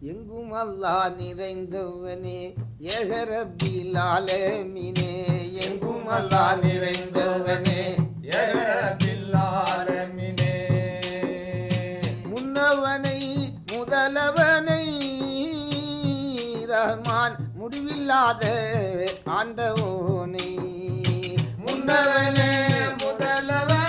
எங்கும் அல்லா நிறைந்தவனே ஏகரபிலாலே மினே. எங்கும் அல்லா நிறைந்தவனே ஏகரபில்லாலமினே. முன்னவனை முதலவனை ரஹ்மான் முடிவில்லாத ஆண்டவோனை. முன்னவனே முதலவன்.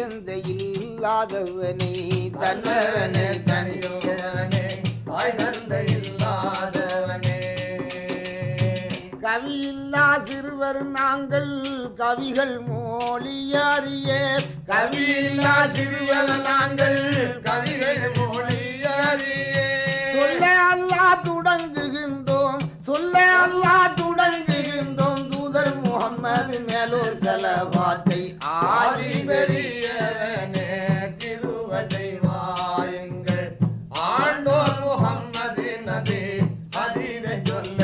தாய் தந்தை இல்லாதவனை தன்னவனை தனியவனை தனியவனே இல்லாதவனே. கவியில்லா சிறுவர் நாங்கள் கவிகள் மோழியறிய கவியில்லா சிறுவர் நாங்கள் கவிகள் மோழியறிய சொல்ல அல்லா தொடங்குகின்றோம் சொல்ல அல்லா ஆதி மேலூர் செலவாத்தை ஆதி ஆதி பெரியவனே திருவசை வாருங்கள் ஆண்டோர் முகம்மது நபி அதிரை சொல்ல.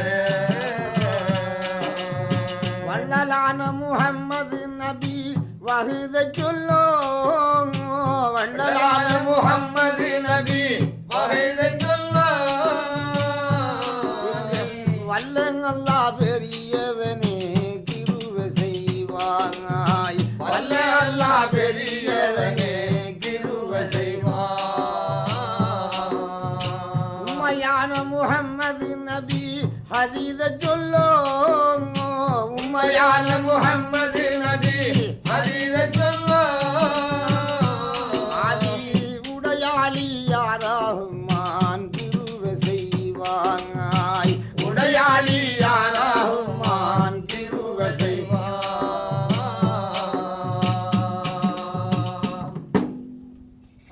வள்ளலான முகம்மது நபி வகுத சொல்லோ. வள்ளலான முகம்மது நபி வகுத அதீத சொல்லோ உம்மையான முகம்மது நபி. அதீத சொல்லோ அதி உடையாளி யாராகுமான் திருவ செய்வாங்காய் உடையாளி யாராகுமான் திருவ செய்வா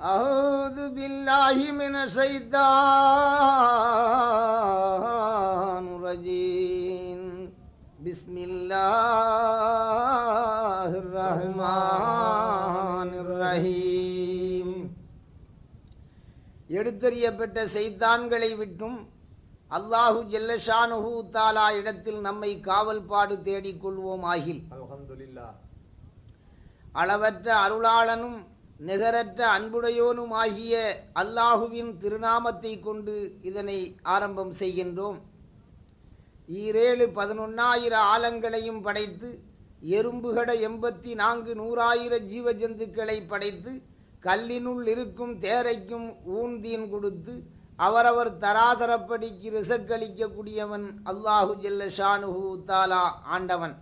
அஹூது பில்லாஹி மின செய்தான் எடுத்தறியப்பட்ட செய்தான்களை விட்டும் அல்லாஹு ஜெல்லஷானுஹு தாலா இடத்தில் நம்மை காவல் பாடு தேடிக் கொள்வோம் ஆகில். அளவற்ற அருளாளனும் நிகரற்ற அன்புடையோனும் ஆகிய அல்லாஹுவின் திருநாமத்தை கொண்டு இதனை ஆரம்பம் செய்கின்றோம். ஈரேழு பதினொன்னாயிர ஆலங்களையும் படைத்து எறும்புகட எண்பத்தி நான்கு நூறாயிர ஜீவஜந்துக்களை படைத்து கல்லினுள் இருக்கும் தேரைக்கும் ஊந்தீன் கொடுத்து அவரவர் தராதரப்படிக்கு ரிசக்களிக்கக்கூடியவன் அல்லாஹு ஜெல்ல ஷானுஹு தாலா ஆண்டவன்.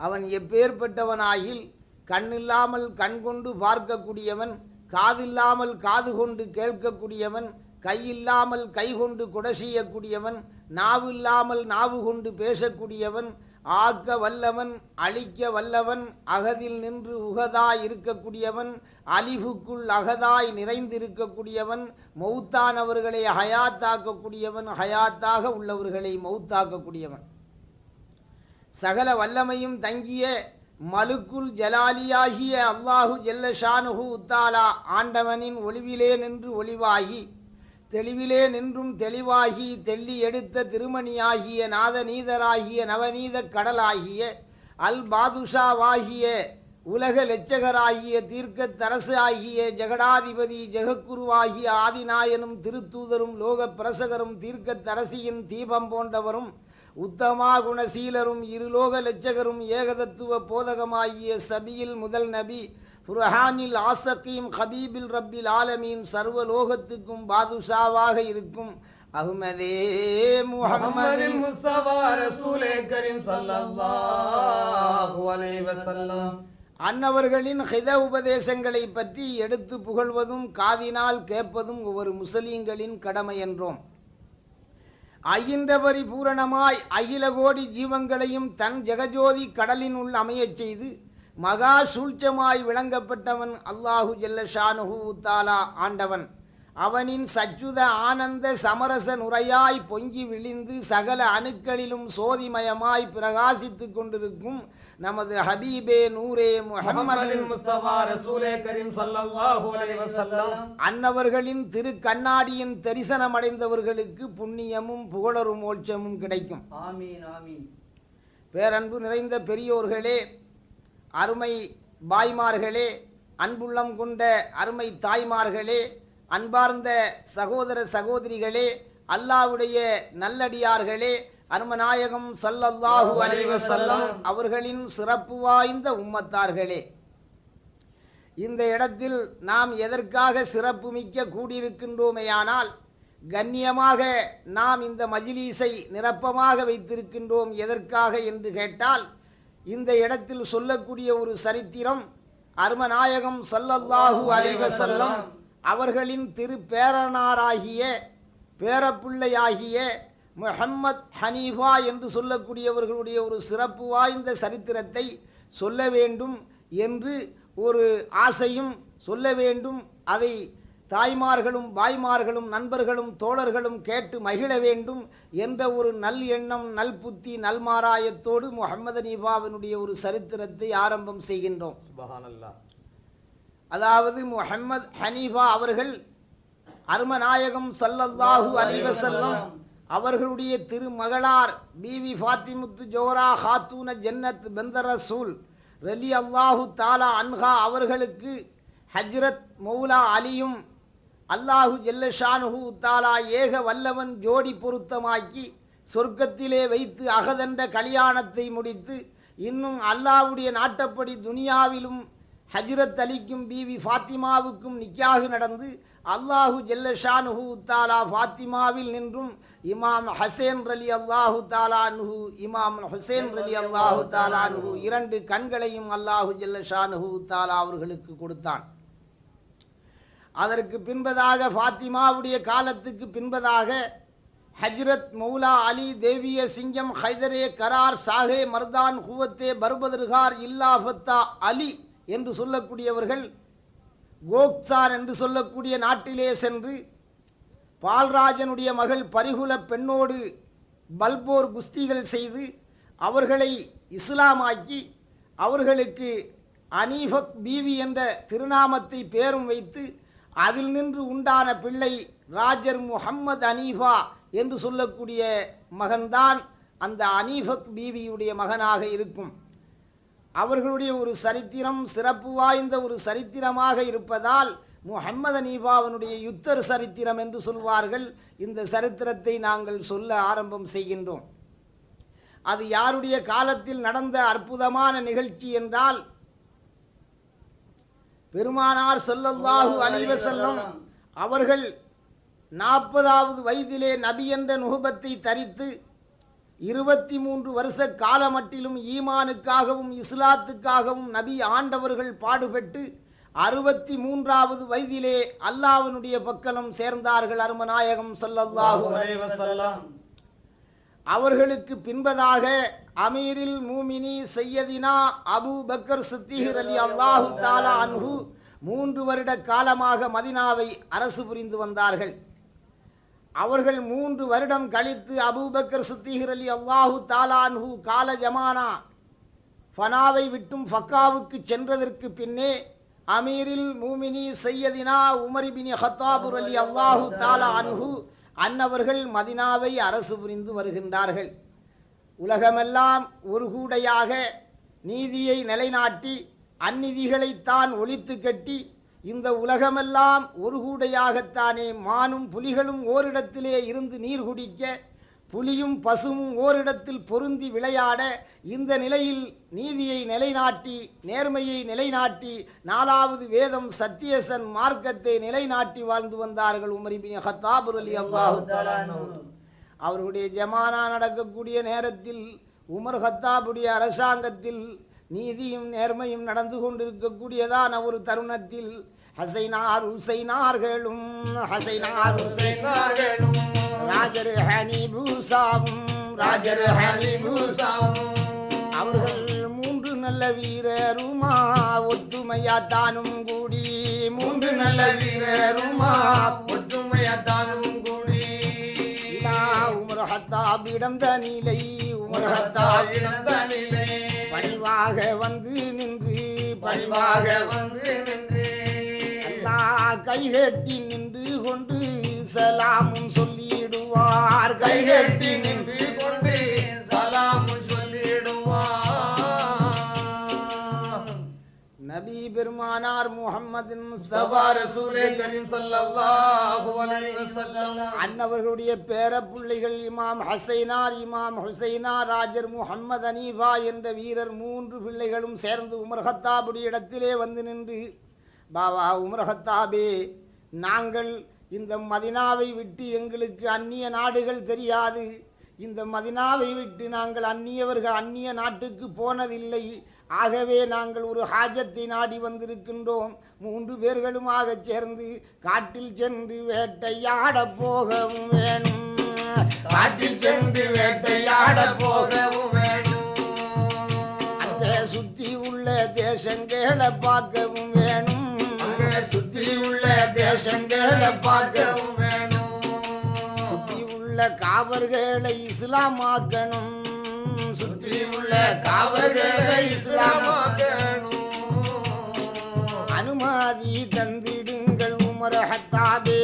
அவன் எப்பேற்பட்டவனாயில் கண்ணில்லாமல் கண் கொண்டு பார்க்கக்கூடியவன் காதில்லாமல் காது கொண்டு கேட்கக்கூடியவன் கையில்லாமல் கை கொண்டு கொடை செய்யக்கூடியவன் நாவில்லாமல் நாவு கொண்டு பேசக்கூடியவன் ஆக்க வல்லவன் அழிக்க வல்லவன் அகதில் நின்று உகதாய் இருக்கக்கூடியவன் அழிவுக்குள் அகதாய் நிறைந்திருக்கக்கூடியவன் மௌத்தானவர்களை ஹயாத்தாக்கக்கூடியவன் ஹயாத்தாக உள்ளவர்களை மௌத்தாக்கக்கூடியவன். சகல வல்லமையும் தங்கிய மலுக்குல் ஜலாலியாகிய அல்லாஹு ஜெல்ல ஷானுஹு உத்தாலா ஆண்டவனின் ஒளிவிலே நின்று ஒளிவாகி தெளிவிலே நின்றும் தெளிவாகி தெள்ளி எடுத்த திருமணியாகிய நாதநீதராகிய நவநீத கடலாகிய அல் பாதுஷாவாகிய உலக லட்சகராகிய தீர்க்க தரசு ஆகிய ஜெகடாதிபதி ஜெகக்குருவாகிய ஆதிநாயனும் திருத்தூதரும் லோக பிரசகரும் தீர்க்கத்தரசியின் தீபம் போன்றவரும் உத்தமா குணசீலரும் இருலோக லட்சகரும் ஏகதத்துவ போதகமாகிய சபியில் முதல் நபி புரஹானில் ஆசக்கீம் ஹபீபில் ரப்பில் ஆலமீன் சர்வலோகத்துக்கும் பாதுஷாவாக இருக்கும். அஹ்மதே முஹம்மது முஹம்மதின் முஸ்தபா ரசூலே கரீம் ஸல்லல்லாஹு அலைஹி வஸல்லம். அன்னவர்களின் ஹித உபதேசங்களை பற்றி எடுத்து புகழ்வதும் காதினால் கேட்பதும் ஒவ்வொரு முஸ்லீம்களின் கடமை என்றோம். அகின்ற பரிபூரணமாய் அகில கோடி ஜீவங்களையும் தன் ஜெகஜோதி கடலின் உள் அமையச் செய்து மகா சூழ்ச்சமாய் விளங்கப்பட்டவன் அல்லாஹு ஜல்ல ஷானுஹு தாலா ஆண்டவன். அவனின் சச்சுத ஆனந்த சமரச நுரையாய் பொங்கி விழிந்து சகல அணுக்களிலும் சோதிமயமாய் பிரகாசித்துக் கொண்டிருக்கும் நமது ஹபீபே நூரே அன்னவர்களின் திரு கண்ணாடியின் தரிசனம் அடைந்தவர்களுக்கு புண்ணியமும் புகழரும் மோட்சமும் கிடைக்கும். பேரன்பு நிறைந்த பெரியோர்களே அருமை பாய்மார்களே அன்புள்ளம் கொண்ட அருமை தாய்மார்களே அன்பார்ந்த சகோதர சகோதரிகளே அல்லாவுடைய நல்லடியார்களே அருமநாயகம் சல்லல்லாஹு அலைஹி வஸல்லம் அவர்களின் சிறப்பு வாய்ந்த உம்மத்தார்களே. இந்த இடத்தில் நாம் எதற்காக சிறப்பு மிக்க கூடியிருக்கின்றோமேயானால் கண்ணியமாக நாம் இந்த மஜிலீசை நிரப்பமாக வைத்திருக்கின்றோம் எதற்காக என்று கேட்டால் இந்த இடத்தில் சொல்லக்கூடிய ஒரு சரித்திரம் அருமநாயகம் ஸல்லல்லாஹு அலைஹி வஸல்லம். அவர்களின் திரு பேரனாராகிய பேரப்பிள்ளையாகிய முஹம்மத் ஹனீஃபா என்று சொல்லக்கூடியவர்களுடைய ஒரு சிறப்பு வாய்ந்த சரித்திரத்தை சொல்ல வேண்டும் என்று ஒரு ஆசையும் சொல்ல வேண்டும். அதை தாய்மார்களும் பாய்மார்களும் நண்பர்களும் தோழர்களும் கேட்டு மகிழ வேண்டும் என்ற ஒரு நல் எண்ணம் நல் புத்தி நல்மாராயத்தோடு முகமது நீபாவினுடைய ஒரு சரித்திரத்தை ஆரம்பம் செய்கின்றோம். சுபஹானல்லாஹ். அதாவது முஹம்மது ஹனீஃபா அவர்கள் அருமநாயகம் ஸல்லல்லாஹு அலைஹி வஸல்லம் அவர்களுடைய திருமகளார் பிவி ஃபாத்திமுத்து ஜோரா ஹாத்தூன ஜன்னத் பெந்த ரசூல் ரலி அல்லாஹு தாலா அன்ஹா அவர்களுக்கு ஹஜ்ரத் மௌலா அலியும் அல்லாஹு ஜெல்லஷானுஹு தாலா ஏக வல்லவன் ஜோடி பொருத்தமாக்கி சொர்க்கத்திலே வைத்து அகதண்ட கல்யாணத்தை முடித்து இன்னும் அல்லாஹுடைய நாட்டப்படி துனியாவிலும் ஹஜ்ரத் அலிக்கும் பிவி ஃபாத்திமாவுக்கும் நிக்காக நடந்து அல்லாஹு ஜெல்லஷானுஹு தாலா ஃபாத்திமாவில் நின்றும் இமாம் ஹசேன் ரலி அல்லாஹு தாலானுஹு இமாம் ஹுசேன் ரலி அல்லாஹு தாலானுஹு இரண்டு கண்களையும் அல்லாஹு ஜெல்லஷானுஹு தாலா அவர்களுக்கு கொடுத்தான். அதற்கு பின்பதாக ஃபாத்திமாவுடைய காலத்துக்கு பின்பதாக ஹஜ்ரத் மௌலா அலி தேவிய சிங்கம் ஹைதரே கரார் சாஹே மர்தான் ஹுவத்தே பர்பதர்கார் இல்லா ஃபத்தா அலி என்று சொல்லக்கூடியவர்கள் கோக்சார் என்று சொல்லக்கூடிய நாட்டிலே சென்று பால்ராஜனுடைய மகள் பரிகுல பெண்ணோடு பல்போர் குஸ்திகள் செய்து அவர்களை இஸ்லாமாக்கி அவர்களுக்கு அனீஃபக் பீவி என்ற திருநாமத்தை பேரும் வைத்து அதில் நின்று உண்டான பிள்ளை ராஜர் முஹம்மது அனீஃபா என்று சொல்லக்கூடிய மகன்தான் அந்த அனீஃபக் பீவியுடைய மகனாக இருக்கும். அவர்களுடைய ஒரு சரித்திரம் சிறப்பு வாய்ந்த ஒரு சரித்திரமாக இருப்பதால் முஹம்மது அனீஃபாவினுடைய யுத்தர் சரித்திரம் என்று சொல்வார்கள். இந்த சரித்திரத்தை நாங்கள் சொல்ல ஆரம்பம் செய்கின்றோம். அது யாருடைய காலத்தில் நடந்த அற்புதமான நிகழ்ச்சி என்றால் பெருமானார் ஸல்லல்லாஹு அலைஹி வஸல்லம் அவர்கள் நாற்பதாவது வயதிலே நபி என்ற நுகபத்தை தரித்து இருபத்தி மூன்று வருஷ காலமட்டிலும் ஈமானுக்காகவும் இஸ்லாத்துக்காகவும் நபி ஆண்டவர்கள் பாடுபட்டு அறுபத்தி மூன்றாவது வயதிலே அல்லாஹ்வினுடைய பக்கலம் சேர்ந்தார்கள் அருமநாயகம் வஸல்லம். அவர்களுக்கு பின்பதாக அமீரில் மூமினி சையதினா அபு பக்கர் சித்திகர் அலி அல்லாஹு தாலா அன்ஹு மூன்று வருட காலமாக மதினாவை அரசு புரிந்து வந்தார்கள். அவர்கள் மூன்று வருடம் கழித்து அபூபக்கர் சித்திகர் அலி அல்லாஹு தாலா அன்ஹு கால ஜமானா ஃபனாவை விட்டும் ஃபக்காவுக்கு சென்றதற்கு பின்னே அமீரில் மூமினி சையதினா உமரிபினி ஹத்தாபுர் அலி அல்லாஹு தாலா அன்ஹு அன்னவர்கள் மதினாவை அரசு புரிந்து வருகின்றார்கள். உலகமெல்லாம் ஒரு கூடையாக நீதியை நிலைநாட்டி அந்நிதிகளைத்தான் ஒழித்து கட்டி இந்த உலகமெல்லாம் ஒரு கூடையாகத்தானே மானும் புலிகளும் ஓரிடத்திலே இருந்து நீர் குடிக்க புலியும் பசுவும் ஓரிடத்தில் பொருந்தி விளையாட இந்த நிலையில் நீதியை நிலைநாட்டி நேர்மையை நிலைநாட்டி நாலாவது வேதம் சத்தியசன் மார்க்கத்தை நிலைநாட்டி வாழ்ந்து வந்தார்கள் உமரிபின் ஹத்தாபுர் அலி அல்லாஹு அவர்களுடைய ஜமானா நடக்கக்கூடிய நேரத்தில் உமர் ஹத்தாபுடைய அரசாங்கத்தில் நீதியும் நேர்மையும் நடந்து கொண்டிருக்கக்கூடியதான ஒரு தருணத்தில் ஹசைனார் ஹுசைனார்களும் ஹசைனார் ஹுசைனார்களும் ராஜர் ஹனி பூசாவும் ராஜர் ஹனி பூசாவும் அவர்கள் மூன்று நல்ல வீரருமா ஒத்துமையா தானும் கூடி மூன்று நல்ல வீரருமா ஒத்து இடம் தனிலை உமரகத்தால் தனிலை. பணிவாக வந்து நின்று பணிவாக வந்து நின்று. அல்லாஹ் கைகட்டி நின்று கொண்டு சலாமும் சொல்லிடுவார். கைகட்டி நின்று நபி பெருமானார் முகம்மதின் அன்னவர்களுடைய பேர பிள்ளைகள் இமாம் ஹசைனார் இமாம் ஹுசைனார் ராஜர் முஹம்மது அனீஃபா என்ற வீரர் மூன்று பிள்ளைகளும் சேர்ந்து உமர் ஹத்தாபுடைய இடத்திலே வந்து நின்று பாவா உமர் ஹத்தாபே நாங்கள் இந்த மதினாவை விட்டு எங்களுக்கு அந்நிய நாடுகள் தெரியாது. இந்த மதினாவை விட்டு நாங்கள் அந்நியவர்கள் அந்நிய நாட்டுக்கு போனதில்லை. ஆகவே நாங்கள் ஒரு ஹாஜத்தை நாடி வந்திருக்கின்றோம். மூன்று பேர்களுமாக சேர்ந்து காட்டில் சென்று வேட்டையாட போகவும் வேணும். காட்டில் சென்று வேட்டையாட போக போகவும் வேணும். அங்கே சுத்தி உள்ள தேசங்களை பார்க்கவும் வேணும். அங்கே சுத்தி உள்ள தேசங்களை பார்க்கவும் பார்க்கவும் வேணும். சுத்தி உள்ள காவர்களை இஸ்லாமாக்கணும். சுத்தி உள்ள காவர்களை இஸ்லாமாக்கணும் அனுமதி தந்திடுங்கள் உமர் ஹத்தாபே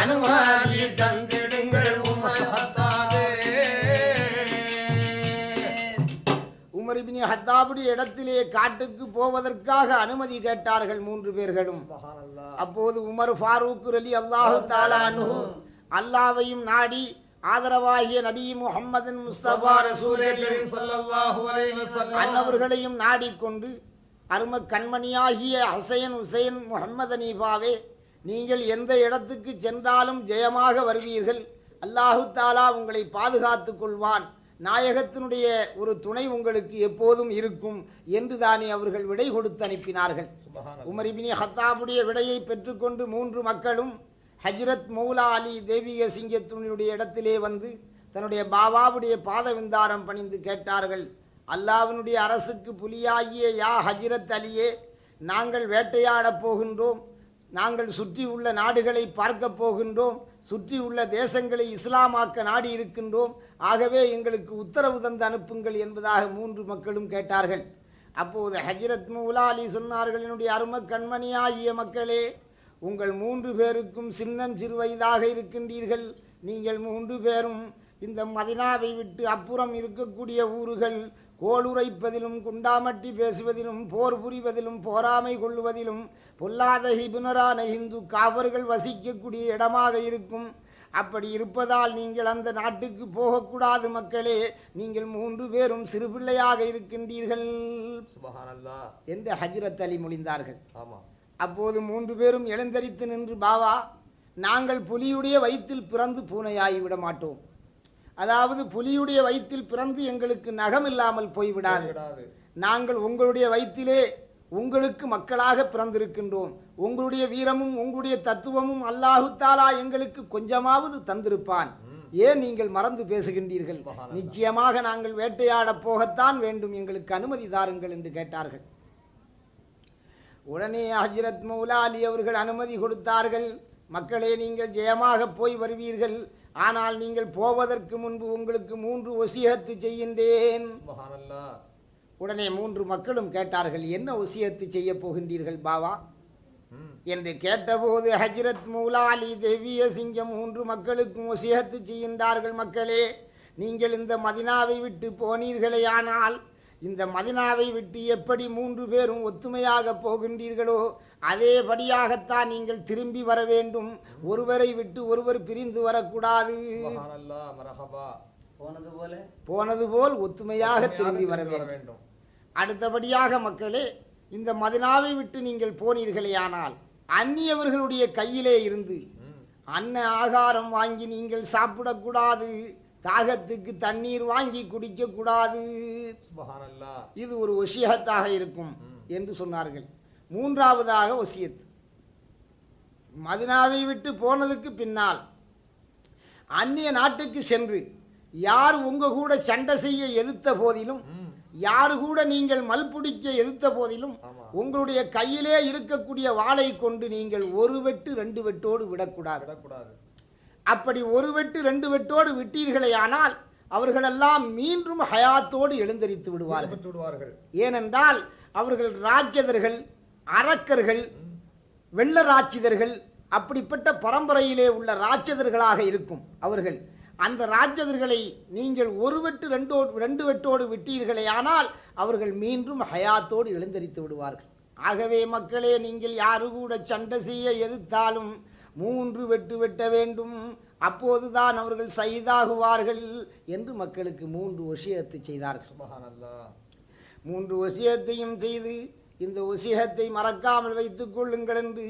அனுமதி தந்திடுங்கள் உமர் ஹத்தாபே. உமர் இப்னி ஹத்தாபுடைய இடத்திலே காட்டுக்கு போவதற்காக அனுமதி கேட்டார்கள் மூன்று பேர்களும். அப்போது உமர் ஃபாரூக் அலி அல்லாஹு தாலானு அல்லாவையும் நாடி ஆதரவாகிய நபி முஹம்மதின் முஸ்தபா அன்னவர்களையும் நாடிக்கொண்டு அரும கண்மணியாகிய ஹசைன் ஹுசைன் முகமது அனீஃபாவே நீங்கள் எந்த இடத்துக்கு சென்றாலும் ஜெயமாக வருவீர்கள். அல்லாஹு தாலா உங்களை பாதுகாத்துக் கொள்வான். நாயகத்தினுடைய ஒரு துணை உங்களுக்கு எப்போதும் இருக்கும் என்று தானே அவர்கள் விடை கொடுத்து அனுப்பினார்கள். சுப்ஹானல்லாஹ். உமர் இப்னி ஹத்தாபுடைய விடையை பெற்றுக்கொண்டு மூன்று மக்களும் ஹஜ்ரத் மௌலா அலி தேவிய சிங்கத்தினுடைய இடத்திலே வந்து தன்னுடைய பாபாவுடைய பாத விந்தாரம் பணிந்து கேட்டார்கள். அல்லாவினுடைய அரசுக்கு புலியாகிய யா ஹஜ்ரத் அலியே நாங்கள் வேட்டையாடப் போகின்றோம். நாங்கள் சுற்றி உள்ள நாடுகளை பார்க்கப் போகின்றோம். சுற்றி உள்ள தேசங்களை இஸ்லாமாக்க நாடி இருக்கின்றோம். ஆகவே எங்களுக்கு உத்தரவு தந்து அனுப்புங்கள் என்பதாக மூன்று மக்களும் கேட்டார்கள். அப்போது ஹஜ்ரத் முலாலி சொன்னார்கள் என்னுடைய அரும கண்மணியாகிய மக்களே உங்கள் மூன்று பேருக்கும் சின்னம் சிறு வயதாக இருக்கின்றீர்கள். நீங்கள் மூன்று பேரும் இந்த மதினாவை விட்டு அப்புறம் இருக்கக்கூடிய ஊர்கள் கோளுரைப்பதிலும் குண்டாமட்டி பேசுவதிலும் போர் புரிவதிலும் போராமை கொள்ளுவதிலும் பொல்லாத ஹிபுனரான இந்து காவர்கள் வசிக்கக்கூடிய இடமாக இருக்கும். அப்படி இருப்பதால் நீங்கள் அந்த நாட்டுக்கு போகக்கூடாது மக்களே. நீங்கள் மூன்று பேரும் சிறுபிள்ளையாக இருக்கின்றீர்கள். என்று ஹஜ்ரத் அலி மொழிந்தார்கள். ஆமா அப்போது மூன்று பேரும் எழுந்தரித்து நின்று பாவா நாங்கள் புலியுடைய வயிற்றில் பிறந்து பூனையாகி விட மாட்டோம். அதாவது புலியுடைய வயிற்றில் பிறந்து எங்களுக்கு நகம் இல்லாமல் போய்விடாது. விடாது. நாங்கள் உங்களுடைய வயிற்றிலே உங்களுக்கு மக்களாக பிறந்திருக்கின்றோம். உங்களுடைய வீரமும் உங்களுடைய தத்துவமும் அல்லாஹு தாலா எங்களுக்கு கொஞ்சமாவது தந்திருப்பான். ஏன் நீங்கள் மறந்து பேசுகின்றீர்கள்? நிச்சயமாக நாங்கள் வேட்டையாடப் போகத்தான் வேண்டும். எங்களுக்கு அனுமதி தாருங்கள் என்று கேட்டார்கள். உடனே ஹஜ்ரத் மௌலா அலி அவர்கள் அனுமதி கொடுத்தார்கள். மக்களே நீங்கள் ஜெயமாக போய் வருவீர்கள். ஆனால் நீங்கள் போவதற்கு முன்பு உங்களுக்கு மூன்று ஒசியத்து செய்கின்றேன். உடனே மூன்று மக்களும் கேட்டார்கள் என்ன ஒசியத்து செய்ய போகின்றீர்கள் பாவா. என்று கேட்டபோது ஹஜ்ரத் மௌலா அலி தெவ்விய சிங்கம் மூன்று மக்களுக்கும் ஒசியத்து செய்கின்றார்கள். மக்களே நீங்கள் இந்த மதினாவை விட்டு போனீர்களேயானால் இந்த மதினாவை விட்டு எப்படி மூன்று பேரும் ஒத்துமையாக போகின்றீர்களோ அதேபடியாகத்தான் நீங்கள் திரும்பி வர வேண்டும். ஒருவரை விட்டு ஒருவர் பிரிந்து வரக்கூடாது. போனது போல? போனது போல் ஒத்துமையாக திரும்பி வர வேண்டும். அடுத்தபடியாக மக்களே இந்த மதினாவை விட்டு நீங்கள் போனீர்களேயானால் அந்நியவர்களுடைய கையிலே இருந்து. அன்ன ஆகாரம் வாங்கி நீங்கள் சாப்பிடக்கூடாது. தாகத்துக்கு தண்ணீர் வாங்கி குடிக்கக்கூடாது சுப்ஹானல்லாஹ். இது ஒரு ஒசியத்தாக இருக்கும் என்று சொன்னார்கள் மூன்றாவதாக ஒசியத் மதினாவை விட்டு போனதுக்கு பின்னால் அந்நிய நாட்டுக்கு சென்று யார் உங்க கூட சண்டை செய்ய எதிர்த்த போதிலும். யாரு கூட நீங்கள் மல்பிடிக்க எதிர்த்த போதிலும். உங்களுடைய கையிலே இருக்கக்கூடிய வாளை கொண்டு நீங்கள் ஒரு வெட்டு ரெண்டு வெட்டோடு விடக்கூடாது விடக்கூடாது அப்படி ஒரு வெட்டு ரெண்டு வெட்டோடு விட்டீர்களே ஆனால் அவர்களெல்லாம் மீண்டும் ஹயாத்தோடு எழுந்தரித்து விடுவார்கள். விடுவார்கள். ஏனென்றால் அவர்கள் ராஜ்யதர்கள் அரக்கர்கள் வெள்ள ராட்சிதர்கள் அப்படிப்பட்ட பரம்பரையிலே உள்ள ராட்சதர்களாக இருக்கும் அவர்கள். அந்த ராட்சதர்களை நீங்கள் ஒரு வெட்டு ரெண்டோ ரெண்டு வெட்டோடு விட்டீர்களே ஆனால் அவர்கள் மீண்டும் ஹயாத்தோடு எழுந்தரித்து விடுவார்கள். ஆகவே மக்களே நீங்கள் யாரு கூட சண்டை செய்ய எதிர்த்தாலும் மூன்று வெட்டு வெட்ட வேண்டும். அப்போதுதான் அவர்கள் சைதாகுவார்கள் என்று மக்களுக்கு மூன்று விஷயத்தை செய்தார்கள். சுபஹானல்லாஹ் மூன்று வசியத்தையும் செய்து இந்த வசியத்தை மறக்காமல் வைத்துக் கொள்ளுங்கள் என்று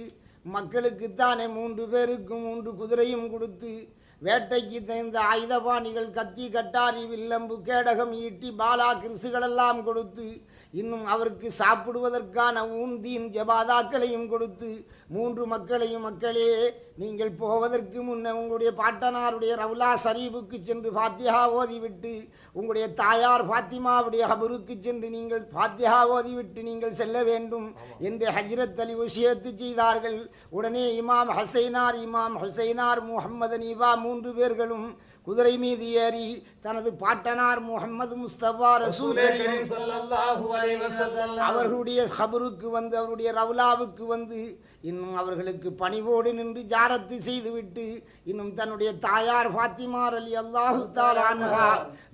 மக்களுக்குத்தானே மூன்று பேருக்கு மூன்று குதிரையும் கொடுத்து வேட்டைக்கு தகுந்த ஆயுதபாணிகள் கத்தி கட்டாரி வில்லம்பு கேடகம் ஈட்டி பாலா கிறிசுகளெல்லாம் கொடுத்து இன்னும் அவருக்கு சாப்பிடுவதற்கான ஊந்தியின் ஜபாதாக்களையும் கொடுத்து மூன்று மக்களையும் மக்களே நீங்கள் போவதற்கு முன்ன உங்களுடைய பாட்டனாருடைய ரவுலா சரீபுக்கு சென்று ஃபாத்தியா ஓதிவிட்டு உங்களுடைய தாயார் ஃபாத்திமாவுடைய ஹபருக்கு சென்று நீங்கள் ஃபாத்தியா ஓதிவிட்டு நீங்கள் செல்ல வேண்டும் என்று ஹஜ்ரத் அலி விஷயத்து செய்தார்கள். உடனே இமாம் ஹசைனார் இமாம் ஹுசைனார் முஹம்மது நீவா மூன்று பேர்களும் குதிரை மீது ஏறி தனது பாட்டனார் முகம்மது முஸ்தபா அவர்களுடைய ஹபருக்கு வந்து அவருடைய ரவுலாவுக்கு வந்து இன்னும் அவர்களுக்கு பணிவோடு நின்று ஜாரத்து செய்துவிட்டு இன்னும் தன்னுடைய தாயார் ஃபாத்திமார் அலி அல்லாஹு தாலான்ஹா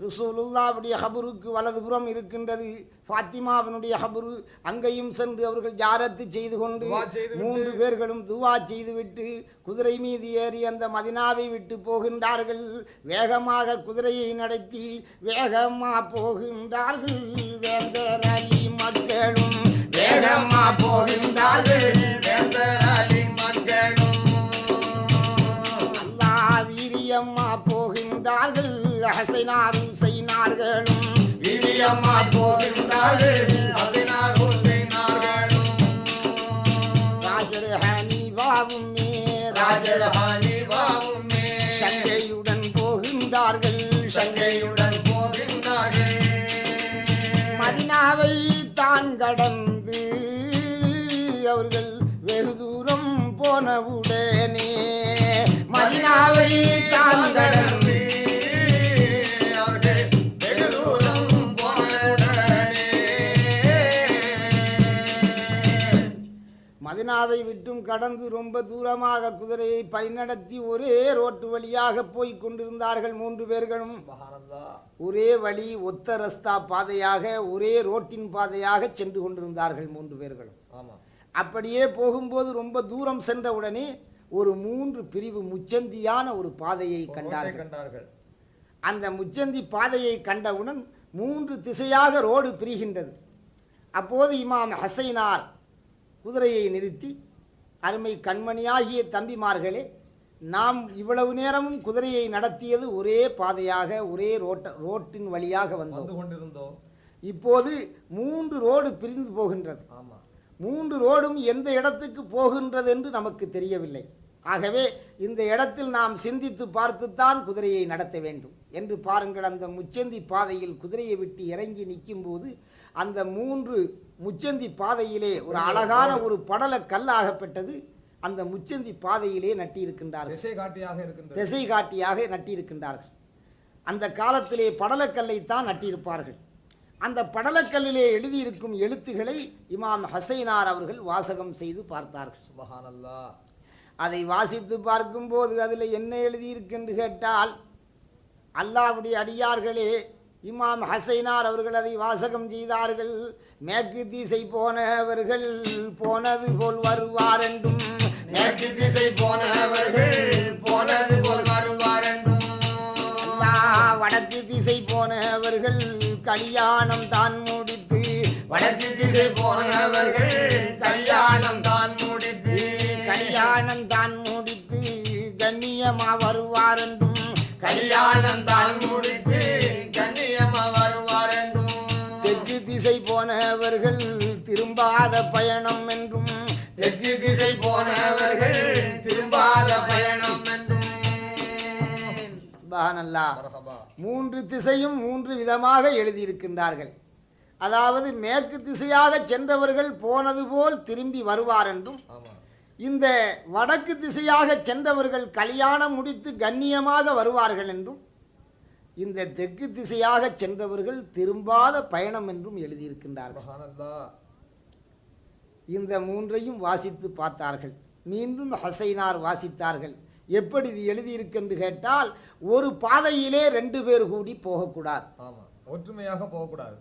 ரசூலுல்லாவுடைய ஹபருக்கு வலதுபுறம் இருக்கின்றது. ஃபாத்திமாவினுடைய ஹபரு அங்கேயும் சென்று அவர்கள் ஜாரத்து செய்து கொண்டு மூன்று பேர்களும் துவா செய்துவிட்டு குதிரை மீது ஏறி அந்த மதினாவை விட்டு போகின்றார்கள். வேகமாக குதிரையை நடத்தி வேகமா போகின்றார்கள். வேந்தர் அலி மக்களும் வேகமா போகின்றார்கள். வேந்தர் அலி மக்களும் அல்லா வீரியம்மா போகின்றார்கள். ஹசைனார் ஹுசைனார்களும் வீரியம்மா போகின்றார்கள். ஹசைனார் ஹுசைனார்களும் ராஜர் ஹனீபாவும் ராஜல் ஹனீஃபாவுமே சங்கையுடன் போகின்றார்கள். சங்கையுடன் சங்கையுடன் போகின்றார்கள். மதினாவை தான் கடந்து அவர்கள் வெகு தூரம் போனவுடனே மதினாவை தான் கடந்து மதினாவை விட்டும் கடந்து ரொம்ப தூரமாக குதிரையை பரிநடத்தி ஒரே ரோட்டு வழியாக போய்க் கொண்டிருந்தார்கள் மூன்று பேர்களும். ஒரே வழி ஒத்த ரஸ்தா பாதையாக ஒரே ரோட்டின் பாதையாக சென்று கொண்டிருந்தார்கள் மூன்று பேர்களும். அப்படியே போகும்போது ரொம்ப தூரம் சென்றவுடனே ஒரு மூன்று பிரிவு முச்சந்தியான ஒரு பாதையை கண்டார்கள். கண்டார்கள். அந்த முச்சந்தி பாதையை கண்டவுடன் மூன்று திசையாக ரோடு பிரிகின்றது. அப்போது இமாம் ஹசைனார் குதிரையை நிறுத்தி அருமை கண்மணியாகிய தம்பிமார்களே நாம் இவ்வளவு நேரமும் குதிரையை நடத்தியது ஒரே பாதையாக ஒரே ரோட்ட ரோட்டின் வழியாக வந்து கொண்டிருந்தோம். இப்போது மூன்று ரோடு பிரிந்து போகின்றது. ஆமா. மூன்று ரோடும் எந்த இடத்துக்கு போகின்றது என்று நமக்கு தெரியவில்லை. ஆகவே இந்த இடத்தில் நாம் சிந்தித்து பார்த்துத்தான் குதிரையை நடத்த வேண்டும் என்று பாருங்கள் அந்த முச்சந்தி பாதையில் குதிரையை விட்டு இறங்கி நிற்கும்போது அந்த மூன்று முச்சந்தி பாதையிலே ஒரு அழகான ஒரு படல கல்லாகப்பட்டது. அந்த முச்சந்தி பாதையிலே நட்டியிருக்கின்றார்கள் திசை காட்டியாக இருக்கின்றது. திசை காட்டியாக நட்டியிருக்கின்றார்கள் அந்த காலத்திலே படலக்கல்லைத்தான் நட்டியிருப்பார்கள். அந்த படலக்கல்லிலே எழுதியிருக்கும் எழுத்துக்களை இமாம் ஹசைனார் அவர்கள் வாசகம் செய்து பார்த்தார்கள். சுபஹானல்லாஹ் அதை வாசித்து பார்க்கும்போது அதில் என்ன எழுதியிருக்கென்று கேட்டால் அல்லாவுடைய அடியார்களே இமாம் ஹசைனார் அவர்கள் அதை வாசகம் செய்தார்கள். மேற்கு திசை போனவர்கள் போனது போல் வருவார் என்றும் மேற்கு திசை போனவர்கள் போனது போல் வருவார் என்றும் வடக்கு திசை போனவர்கள் கல்யாணம் தான் முடித்து. வடக்கு திசை போனவர்கள் கல்யாணம் தான் முடித்து. கல்யாணம் தான் முடித்து கண்ணியமா வருவார் என்றும் கல்யாணம் தான் முடித்து. போனவர்கள் திரும்பாத பயணம் என்றும் தெற்கு திசை போனவர்கள் திரும்பாத பயணம் என்றும். மூன்று திசையும் மூன்று விதமாக எழுதியிருக்கின்றார்கள். அதாவது மேற்கு திசையாக சென்றவர்கள் போனது போல் திரும்பி வருவார் என்றும் இந்த வடக்கு திசையாக சென்றவர்கள் கல்யாணம் முடித்து கண்ணியமாக வருவார்கள் என்றும் இந்த தெற்கு திசையாக சென்றவர்கள் திரும்பாத பயணம் என்றும் எழுதியிருக்கின்றார்கள். இந்த மூன்றையும் வாசித்து பார்த்தார்கள். மீண்டும் ஹசைனார் வாசித்தார்கள். எப்படி இது எழுதியிருக்கென்று கேட்டால் ஒரு பாதையிலே ரெண்டு பேர் கூடி போகக்கூடாது. ஒற்றுமையாக போகக்கூடாது.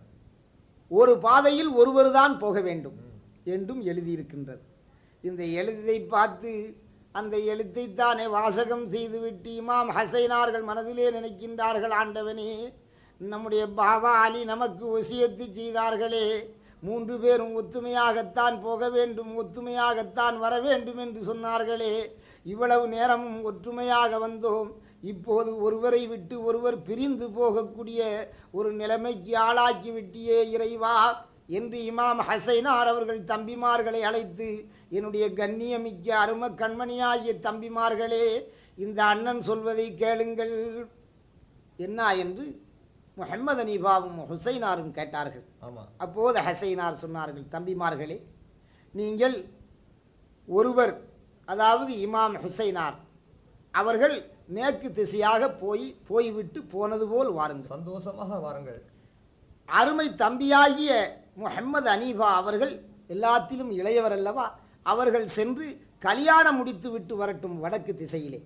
ஒரு பாதையில் ஒருவர் தான் போக வேண்டும் என்றும் எழுதியிருக்கின்றது. இந்த எழுத்தை பார்த்து அந்த எழுத்தைத்தானே வாசகம் செய்துவிட்டு இமாம் ஹசைனார்கள் மனதிலே நினைக்கின்றார்கள் ஆண்டவனே நம்முடைய பாபா அலி நமக்கு ஒசியத்து செய்தார்களே மூன்று பேரும் ஒத்துமையாகத்தான் போக வேண்டும் ஒத்துமையாகத்தான் வர வேண்டும் என்று சொன்னார்களே இவ்வளவு நேரமும் ஒற்றுமையாக வந்தோம் இப்போது ஒருவரை விட்டு ஒருவர் பிரிந்து போகக்கூடிய ஒரு நிலைமைக்கு ஆளாக்கி விட்டியே இறைவா என்று இமாம் ஹசைனார் அவர்கள் தம்பிமார்களை அழைத்து என்னுடைய கண்ணியமிக்க அரும கண்மணியாகிய தம்பிமார்களே இந்த அண்ணன் சொல்வதை கேளுங்கள். என்ன என்று முஹம்மது அனீபாவும் ஹுசைனாரும் கேட்டார்கள். அப்போது ஹசைனார் சொன்னார்கள் தம்பிமார்களே நீங்கள் ஒருவர் அதாவது இமாம் ஹுசைனார் அவர்கள் மேற்கு திசையாக போய் போய்விட்டு போனது போல் வாருங்கள். சந்தோஷமாக வாருங்கள். அருமை தம்பியாகிய முஹம்மது அனீபா அவர்கள் எல்லாத்திலும் இளையவர் அல்லவா? அவர்கள் சென்று கல்யாணம் முடித்து விட்டு வரட்டும் வடக்கு திசையிலே.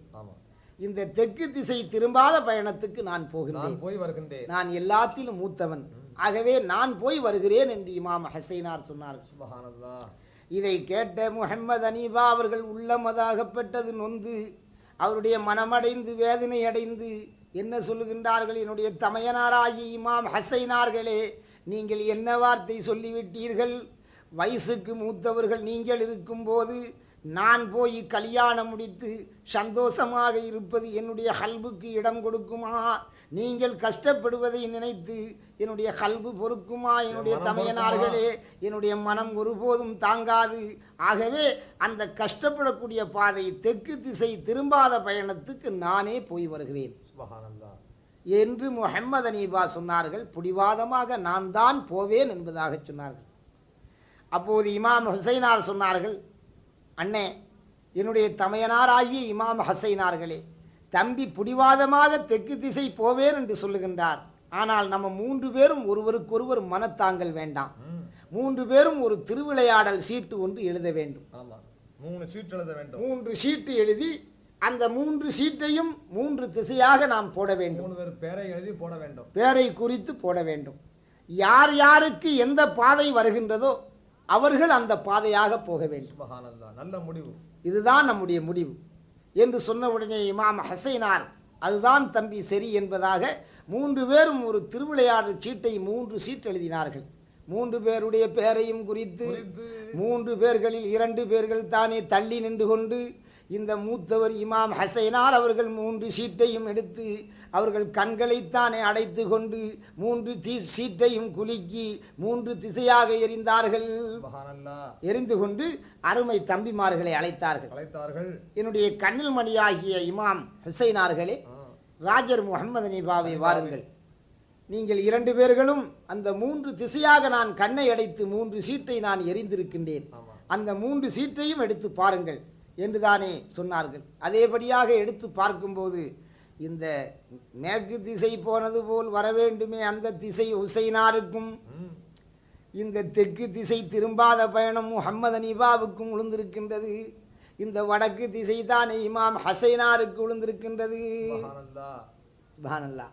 இந்த தெற்கு திசை திரும்பாத பயணத்துக்கு நான் போகின்றேன். நான் போய் வருகின்றேன். நான் எல்லாத்திலும் மூத்தவன். ஆகவே நான் போய் வருகிறேன் என்று இமாம் ஹசைனார் சொன்னார்கள் சுபஹானல்லாஹ். இதை கேட்ட முஹம்மது அனீபா அவர்கள் உள்ளமதாகப்பட்டது நொந்து அவருடைய மனமடைந்து வேதனை அடைந்து என்ன சொல்லுகின்றார்கள்? என்னுடைய தமையனாராகி இமாம் ஹசைனார்களே நீங்கள் என்ன வார்த்தை சொல்லிவிட்டீர்கள்? வயசுக்கு மூத்தவர்கள் நீங்கள் இருக்கும்போது நான் போய் கல்யாணம் முடித்து சந்தோஷமாக இருப்பது என்னுடைய கல்புக்கு இடம் கொடுக்குமா? நீங்கள் கஷ்டப்படுவதை நினைத்து என்னுடைய கல்பு பொறுக்குமா? என்னுடைய தமையனார்களே என்னுடைய மனம் ஒருபோதும் தாங்காது. ஆகவே அந்த கஷ்டப்படக்கூடிய பாதை தெற்கு திசை திரும்பாத பயணத்துக்கு நானே போய் வருகிறேன். என்று முஹம்மது அனீபா சொன்னார்கள். புடிவாதமாக நான் தான் போவேன் என்பதாக சொன்னார்கள். அப்போது இமாம் ஹுசைனார் சொன்னார்கள் அண்ணே என்னுடைய தமையனாராகிய இமாம் ஹசைனார்களே தம்பி புடிவாதமாக தெற்கு திசை போவேன் என்று சொல்லுகின்றார். ஆனால் நம்ம மூன்று பேரும் ஒருவருக்கொருவர் மனத்தாங்கல் வேண்டாம். மூன்று பேரும் ஒரு திருவிளையாடல் சீட்டு ஒன்று எழுத வேண்டும். மூணு சீட் எழுத வேண்டும். மூன்று சீட்டு எழுதி அந்த மூன்று சீட்டையும் மூன்று திசையாக நாம் போட வேண்டும். பேரை எழுதி போட வேண்டும். பேரை குறித்து போட வேண்டும். யார் யாருக்கு எந்த பாதை வருகின்றதோ அவர்கள் அந்த பாதையாக போக வேண்டும் நல்ல முடிவு. இதுதான் நம்முடைய முடிவு. என்று சொன்ன உடனே இமாம் ஹசைனார் அதுதான் தம்பி சரி என்பதாக மூன்று பேரும் ஒரு திருவிளையாடல் சீட்டை மூன்று சீட் எழுதினார்கள். மூன்று பேருடைய பெயரையும் குறித்து. மூன்று பேர்களில் இரண்டு பேர்கள் தானே தள்ளி நின்று கொண்டு இந்த மூத்தவர் இமாம் ஹசைனார் அவர்கள் மூன்று சீட்டையும் எடுத்து அவர்கள் கண்களைத்தானே அடைத்து கொண்டு மூன்று தீ சீட்டையும் குலுக்கி மூன்று திசையாக சுபஹானல்லாஹ். எரிந்து கொண்டு அருமை தம்பிமார்களை அழைத்தார்கள். அழைத்தார்கள். என்னுடைய கண்ணில் மணியாகிய இமாம் ஹுசைனார்களே ராஜர் முகமது நிபாவை வாருங்கள். நீங்கள் இரண்டு பேர்களும் அந்த மூன்று திசையாக நான் கண்ணை அடைத்து மூன்று சீட்டை நான் எரிந்திருக்கின்றேன். அந்த மூன்று சீட்டையும் எடுத்து பாருங்கள். என்று தானே சொன்னார்கள். அதேபடியாக எடுத்து பார்க்கும்போது இந்த மேற்கு திசை போனது போல் வர வேண்டுமே அந்த திசை ஹுசைனாருக்கும் ம் இந்த தெற்கு திசை திரும்பாத பயணம் முஹம்மது அனீபாவுக்கும் விழுந்திருக்கின்றது இந்த வடக்கு திசை தானே இமாம் ஹசைனாருக்கு விழுந்திருக்கின்றது சுபானல்லா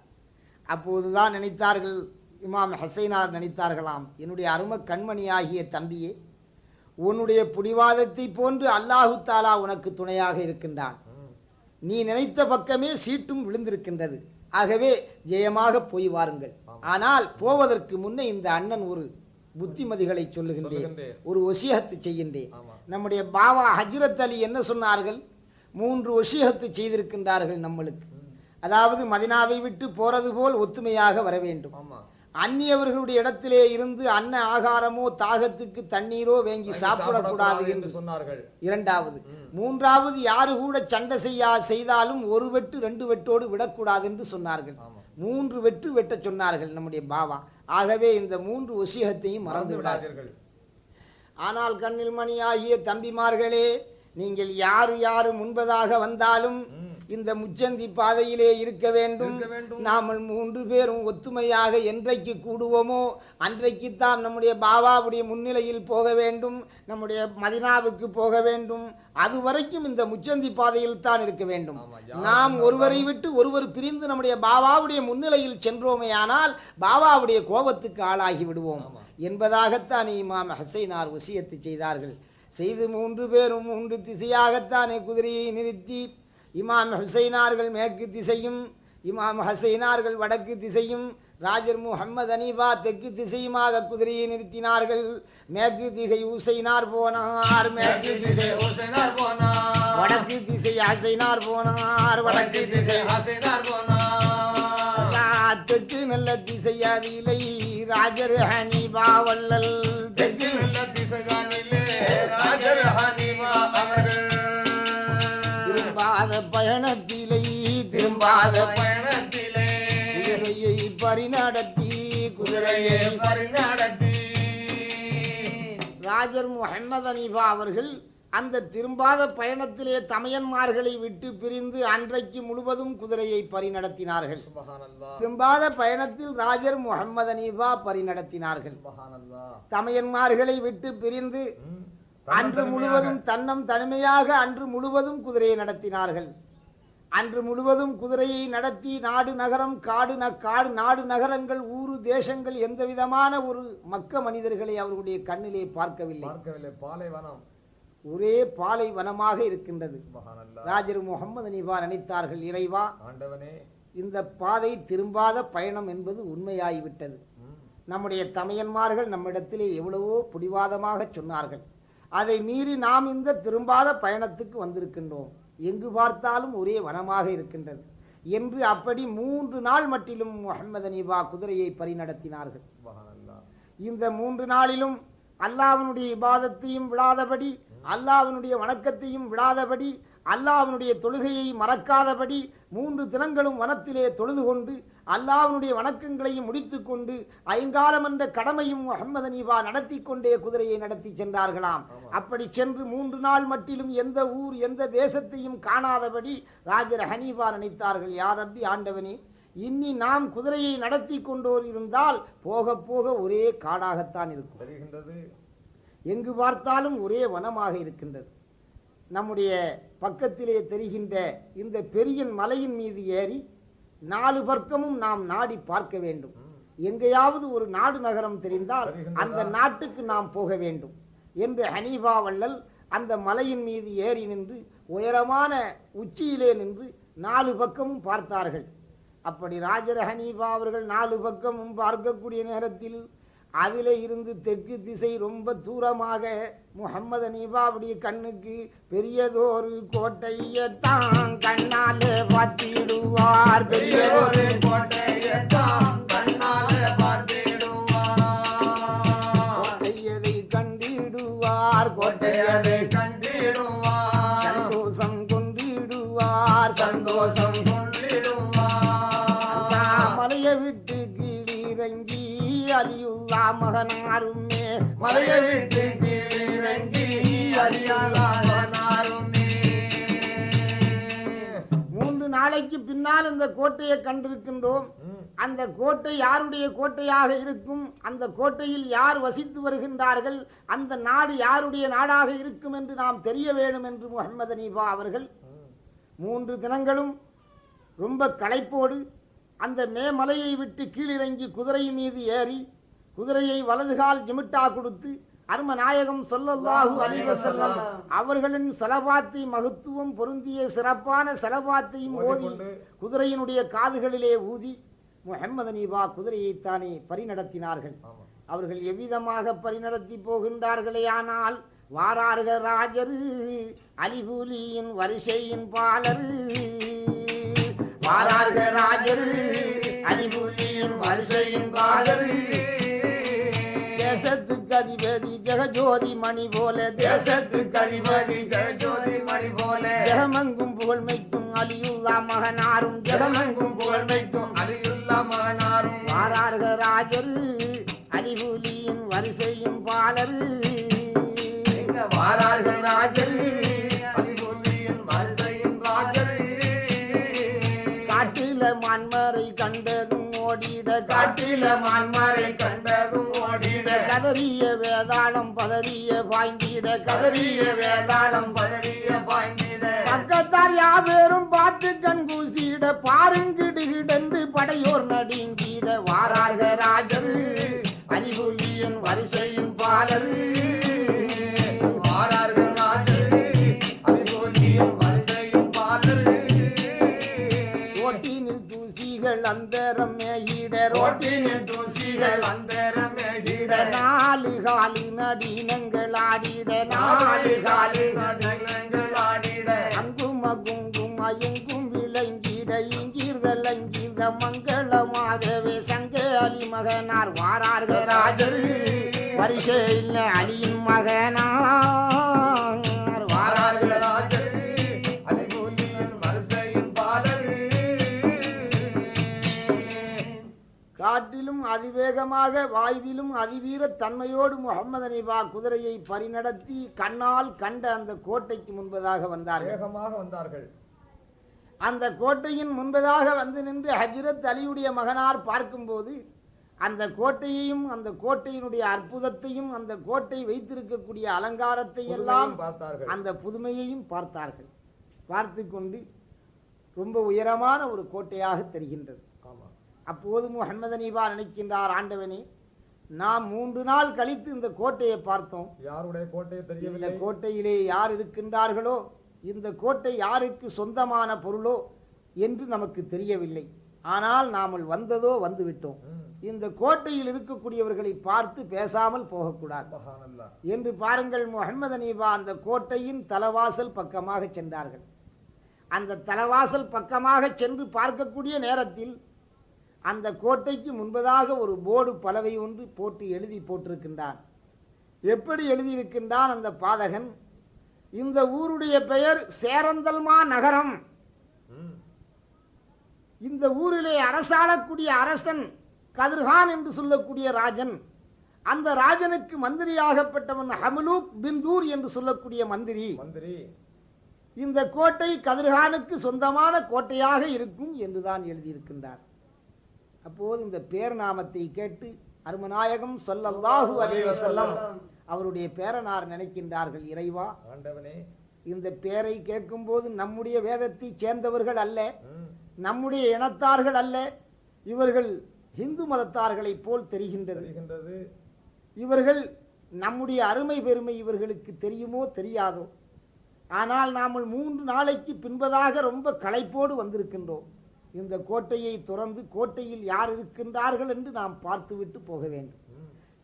அப்போதுதான் நினைத்தார்கள் இமாம் ஹசைனார் நினைத்தார்களாம். என்னுடைய அரும கண்மணியாகிய தம்பியே உன்னுடைய புடிவாதத்தை போன்று அல்லாஹு தாலா உனக்கு துணையாக இருக்கின்றான். நீ நினைத்த பக்கமே சீட்டும் விழுந்திருக்கின்றது. ஆகவே ஜெயமாக போய் வாருங்கள். ஆனால் போவதற்கு முன்னே இந்த அண்ணன் ஒரு புத்திமதிகளை சொல்லுகின்றேன். ஒரு ஒசியகத்து செய்கின்றேன். நம்முடைய பாவா ஹஜ்ரத் அலி என்ன சொன்னார்கள்? மூன்று ஒசியகத்து செய்திருக்கின்றார்கள் நம்மளுக்கு. அதாவது மதினாவை விட்டு போறது போல் ஒத்துமையாக வர வேண்டும். அந்நியவர்களுடைய இடத்திலே இருந்து அன்ன ஆகாரமோ தாகத்துக்கு தண்ணீரோ வேங்கி சாப்பிடக்கூடாது என்று சொன்னார்கள். இரண்டாவது. மூன்றாவது யாரு கூட சண்டை செய்யா செய்தாலும் ஒரு வெட்டு ரெண்டு வெட்டோடு விடக்கூடாது என்று சொன்னார்கள். மூன்று வெட்டு வெட்டச் சொன்னார்கள் நம்முடைய பாவா. ஆகவே இந்த மூன்று ஒசியகத்தையும் மறந்து மறந்து விடாது விடாதீர்கள் ஆனால் கண்ணில் மணியாகிய தம்பிமார்களே நீங்கள் யாரு யாரு முன்பதாக வந்தாலும் இந்த முச்சந்தி பாதையிலே இருக்க வேண்டும். நாமல் மூன்று பேரும் ஒத்துமையாக என்றைக்கு கூடுவோமோ அன்றைக்குத்தான் நம்முடைய பாபாவுடைய முன்னிலையில் போக வேண்டும் நம்முடைய மதினாவுக்கு போக வேண்டும். அது வரைக்கும் இந்த முச்சந்தி பாதையில் தான் இருக்க வேண்டும். நாம் ஒருவரை விட்டு ஒருவர் பிரிந்து நம்முடைய பாபாவுடைய முன்னிலையில் சென்றோமேயானால் பாபாவுடைய கோபத்துக்கு ஆளாகி விடுவோம் என்பதாகத்தான் இமாம் ஹசைனார் வசியத்து செய்தார்கள். செய்து மூன்று பேரும் மூன்று திசையாகத்தானே குதிரையை நிறுத்தி இமாம் ஹுசைனார்கள் மேற்கு திசையும் இமாம் ஹசைனார்கள் வடக்கு திசையும் ராஜர் முகம்மது அனீபா தெற்கு திசையுமாக குதிரையை நிறுத்தினார்கள். மேற்கு திசை உசைனார் போனார் மேற்கு திசை ஹுசைனார் போனார். வடக்கு திசை ஹசைனார் போனார் வடக்கு திசை ஹசைனார் போனார். தெற்கு நல்ல திசை அதிலை ராஜர் ஹனீபா வள்ளல். தெற்கு நல்ல திசைகானிலே பயணத்திலை திரும்பாத பயணத்திலே குதிரையை பரிநடத்தி குதிரையை பரிநடத்தி ராஜர் முகமது அனீபா அவர்கள் அந்த திரும்பாத பயணத்திலே தமையன்மார்களை விட்டு பிரிந்து அன்றைக்கு முழுவதும் குதிரையை பரிநடத்தினார்கள் திரும்பாத பயணத்தில் ராஜர் முகமது அனீபா பரிநடத்தினார்கள் தமையன்மார்களை விட்டு பிரிந்து. அன்று முழுவதும் தன்னம் தனிமையாக அன்று முழுவதும் குதிரையை நடத்தினார்கள். அன்று முழுவதும் குதிரையை நடத்தி நாடு நகரம் காடு ந காடு நாடு நகரங்கள் ஊரு தேசங்கள் எந்த விதமான ஒரு மக்க மனிதர்களை அவர்களுடைய கண்ணிலே பார்க்கவில்லை. பார்க்கவில்லை. பாலைவனம். ஒரே பாலை வனமாக இருக்கின்றது ராஜர் முகமது அனிபா நினைத்தார்கள் இறைவா ஆண்டவனே. இந்த பாதை திரும்பாத பயணம் என்பது உண்மையாகிவிட்டது. நம்முடைய தமையன்மார்கள் நம்மிடத்திலே எவ்வளவோ பிடிவாதமாக சொன்னார்கள். அதை மீறி நாம் இந்த திரும்பாத பயணத்துக்கு வந்திருக்கின்றோம். எங்கு பார்த்தாலும் ஒரே வனமாக இருக்கின்றது. என்று அப்படி மூன்று நாள் மட்டிலும் முகமது அனீபா குதிரையை பரிநடத்தினார்கள். இந்த மூன்று நாளிலும் அல்லாஹ்வினுடைய இபாதத்தையும் விடாதபடி அல்லாஹ்வினுடைய வணக்கத்தையும் விடாதபடி அல்லாஹ்வினுடைய தொழுகையை மறக்காதபடி மூன்று தினங்களும் வனத்திலே தொழுது கொண்டு அல்லாஹ்வினுடைய வணக்கங்களையும் முடித்துக்கொண்டு ஐங்காலம் என்ற கடமையும் முஹம்மது அனீபா நடத்தி கொண்டே குதிரையை நடத்தி சென்றார்களாம். அப்படி சென்று மூன்று நாள் மட்டிலும் எந்த ஊர் எந்த தேசத்தையும் காணாதபடி ராஜர் ஹனீபா நினைத்தார்கள் யார் ரப்பி ஆண்டவனே இன்னி நாம் குதிரையை நடத்தி கொண்டோர் இருந்தால் போக போக ஒரே காடாகத்தான் இருக்கும். எங்கு பார்த்தாலும் ஒரே வனமாக இருக்கின்றது. நம்முடைய பக்கத்திலே தெரிகின்ற இந்த பெரிய மலையின் மீது ஏறி நாலு பக்கமும் நாம் நாடி பார்க்க வேண்டும் எங்கேயாவது ஒரு நாடு நகரம் தெரிந்தால்? அந்த நாட்டுக்கு நாம் போக வேண்டும் என்று ஹனீபா வள்ளல் அந்த மலையின் மீது ஏறி நின்று உயரமான உச்சியிலே நின்று நாலு பக்கமும் பார்த்தார்கள் அப்படி ராஜர் ஹனீபா அவர்கள் நாலு பக்கமும் பார்க்கக்கூடிய நேரத்தில் அதில் இருந்து தெற்கு திசை ரொம்ப தூரமாக முகம்மது ஹனீபாவுடைய கண்ணுக்கு பெரியதொரு கோட்டையத்தான் கண்ணாலே பார்த்திடுவார் பெரியதொரு கோட்டையை கண்டிருக்கின்றோம். அந்த கோட்டை யாருடைய கோட்டையாக இருக்கும்? அந்த கோட்டையில் யார் வசித்து வருகின்றார்கள்? அந்த நாடு யாருடைய நாடாக இருக்கும் என்று நாம் தெரிய வேண்டும் என்று முகமது அனீபா அவர்கள் மூன்று தினங்களும் ரொம்ப களைப்போடு அந்த மேமலையை விட்டு கீழிறங்கி குதிரை மீது ஏறி குதிரையை வலதுகால் ஜிமிட்டா கொடுத்து அரும நாயகம் சொல்லல்லாஹு அலைஹி வஸல்லம். அவர்களின் செலபாத்தை மகத்துவம் பொருந்திய சிறப்பான செலபாத்தையும் ஓதி குதிரையினுடைய காதுகளிலே ஊதி முஹம்மது நீபா குதிரையைத்தானே பரிநடத்தினார்கள். அவர்கள் எவ்விதமாக பரிநடத்தி போகின்றார்களே ஆனால் வாரார்க ராஜரு அலிபுலியின் வரிசையின் பாலரு வாரார்க ராஜரு அலிபுலியின் வரிசையின் பாலரு. தேசத்துக்கு கதிவேதி ஜெகஜோதி மணி போல தேசத்து கதிவேதி ஜெகஜோதி மணி போல. ஜெகமெங்கும் புகழ்மைக்கும் அலியுல்லா மகனாரும். ஜெகமெங்கும் புகழ்மைக்கும் அலியுல்லா மகனாரும். மாறார்க ராஜரு அலிபுலியின் வரிசையும் பாலரு. வாரார்கள் ராஜரு காட்டில மண்மறை கண்டதும் ஓடிட காட்டில மான்மாரை கண்டதும் ஓடிட. கதறிய வேதாளம் பதறிய பாய்ந்திட. கதறிய வேதாளம் பதறிய பாய்ந்திட. பக்கத்தால் யாவேரும் பார்த்து கண் கூசிட. பாருங்கிடுகிடென்று படையோர் நடுங்கிட. வாராக ராஜர் அலிபுலியின் வரிசையின் பாலரு. மாறார்கள் நாட்டு அதிபோலியும் வரிசையும் பாலரு. ஓட்டினில் தூசிகள் அந்தரம் ரோட்டினில் தூசிகள் அந்தரமேகிட நாலு காலு நடினங்கள் ஆடிட நாலு காலு கடலங்கள் ஆடிட. அங்கும் அகுங்கும் அயங்கும் விளங்கிட இங்கீர்தல் அங்கீர்த மங்களமாகவே சங்க அலி மகனார் வாரார்கள். ராஜர் பரிசே இல்ல அலியின் மகனார் அதிவேகமாக வாய்விலும் அதிவீர தன்மையோடு முகமது அனிபா குதிரையை பரிநடத்தி கண்ணால் கண்ட அந்த கோட்டைக்கு முன்பதாக வந்தார்கள். வேகமாக வந்தார்கள். அந்த கோட்டையின் முன்பதாக வந்து நின்று ஹஜ்ரத் அலியுடைய மகனார் பார்க்கும்போது அந்த கோட்டையையும் அந்த கோட்டையினுடைய அற்புதத்தையும் அந்த கோட்டை வைத்திருக்கக்கூடிய அலங்காரத்தை எல்லாம் பார்த்தார்கள். அந்த புதுமையையும் பார்த்தார்கள். பார்த்து கொண்டு ரொம்ப உயரமான ஒரு கோட்டையாக தெரிகின்றது. அப்போது முகமது அனீபா நினைக்கின்றார் ஆண்டவனே. நாம் மூன்று நாள் கழித்து இந்த கோட்டையை பார்த்தோம். யாருடைய கோட்டையை இந்த தெரியவில்லை கோட்டையிலே யார் இருக்கின்றார்களோ இந்த கோட்டை யாருக்கு சொந்தமான பொருளோ என்று நமக்கு தெரியவில்லை. ஆனால் நாமல் வந்ததோ வந்துவிட்டோம். இந்த கோட்டையில் இருக்கக்கூடியவர்களை பார்த்து பேசாமல் போகக்கூடாது. என்று பாருங்கள் முகமது அனீபா அந்த கோட்டையின் தலவாசல் பக்கமாக சென்றார்கள். அந்த தலவாசல் பக்கமாக சென்று பார்க்கக்கூடிய நேரத்தில் அந்த கோட்டைக்கு முன்பதாக ஒரு போர்டு பலவை ஒன்று போட்டு எழுதி போட்டிருக்கின்றான். எப்படி எழுதியிருக்கின்றான் அந்த பாதகன்? இந்த ஊருடைய பெயர் சேரந்தல்மா நகரம். இந்த ஊரிலே அரசாளக்கூடிய அரசன் கதிர்கான் என்று சொல்லக்கூடிய ராஜன் அந்த ராஜனுக்கு மந்திரியாகப்பட்டவன் ஹமலூக் பிந்தூர் என்று சொல்லக்கூடிய மந்திரி. மந்திரி. இந்த கோட்டை கதிர்கானுக்கு சொந்தமான கோட்டையாக இருக்கும் என்றுதான் எழுதியிருக்கின்றார். அப்போது இந்த பேர் நாமத்தை கேட்டு அருமநாயகம் சொல்லல்லாஹு அலைஹி வஸல்லம் அவருடைய பேரனார் நினைக்கின்றார்கள் இறைவா. ஆண்டவனே. இந்த பேரை கேட்கும்போது நம்முடைய வேதத்தை சேர்ந்தவர்கள் அல்ல. நம்முடைய இனத்தார்கள் அல்ல இவர்கள் இந்து மதத்தார்களைப் போல் தெரிகின்றது. தெரிகின்றது. இவர்கள் நம்முடைய அருமை பெருமை இவர்களுக்கு தெரியுமோ தெரியாதோ? ஆனால் நாம் மூன்று நாளைக்கு பின்பதாக ரொம்ப களைப்போடு வந்திருக்கின்றோம். இந்த கோட்டையை துறந்து கோட்டையில் யார் இருக்கின்றார்கள் என்று நாம் பார்த்துவிட்டு போக வேண்டும்.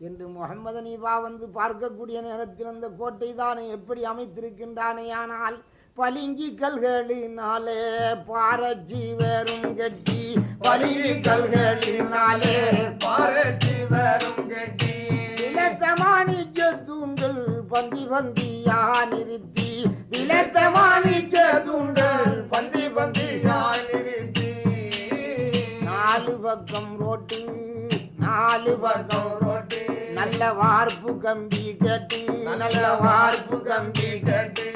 என்று முகமது அனீபா வந்து பார்க்கக்கூடிய நேரத்தில் அந்த கோட்டை தானே எப்படி அமைத்திருக்கின்றானே ஆனால் பளிங்கி கல்களினாலே பாரஜி வெறும் கட்டி பளிங்கி கல்களினாலே பாரதி வரும் கட்டி. விளத்த மாணிக்க தூண்கள் பந்தி பந்தியா நிறுத்தி இலத்த மாணிக்க தூண்கள் பந்தி பந்தியா பக்கம் ரோட்டு நாலு பக்கம் ரோட்டி. நல்ல வார்ப்பு கம்பி கட்டி நல்ல வார்ப்பு கம்பி கட்டி.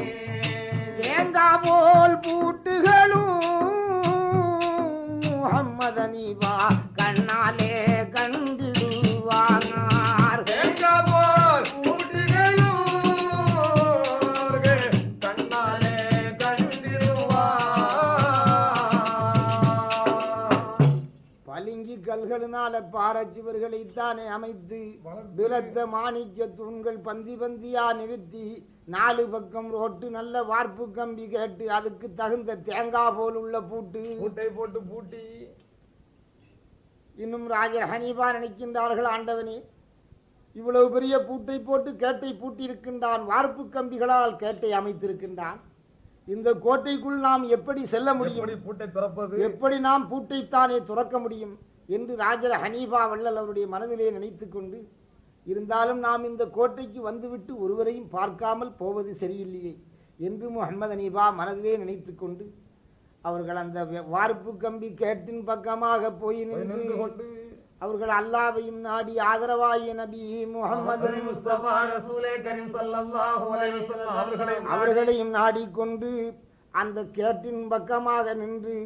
தேங்காய் போல் பூட்டுகளும் முகம்மதனி வா கண்ணாலே கண்டிடுவா கல்களினால பாரச்சிவர்களைத்தானே அமைத்து பிரத்த மாணிக்க தூண்கள் பந்தி பந்தியா நிறுத்தி நாலு பக்கம் ரோட்டு நல்ல வார்ப்பு கம்பி கேட்டு அதுக்கு தகுந்த தேங்காய் போல் உள்ள பூட்டு பூட்டை போட்டு பூட்டி. இன்னும் ராஜர் ஹனீபா நினைக்கின்றார்கள் ஆண்டவனே. இவ்வளவு பெரிய பூட்டை போட்டு கேட்டை பூட்டியிருக்கின்றான் வார்ப்பு கம்பிகளால் கேட்டை அமைத்திருக்கின்றான். இந்த கோட்டைக்குள் நாம் எப்படி செல்ல முடியும்? பூட்டை திறப்பது? எப்படி நாம் பூட்டைத்தானே துறக்க முடியும்? என்று ராஜர் ஹனீபா வள்ளல் அவருடைய மனதிலே நினைத்து கொண்டு இருந்தாலும் நாம் இந்த கோட்டைக்கு வந்துவிட்டு ஒருவரையும் பார்க்காமல் போவது சரியில்லையே என்று முகமது ஹனீபா மனதிலே நினைத்து கொண்டு அவர்கள் அந்த வார்ப்பு கம்பி கேட்டின் பக்கமாக போய் நின்று கொண்டு அவர்கள் அல்லாவையும் நாடி ஆதரவாய நபி முகமது அவர்களையும் நாடிக்கொண்டு அந்த கேட்டின் பக்கமாக நின்று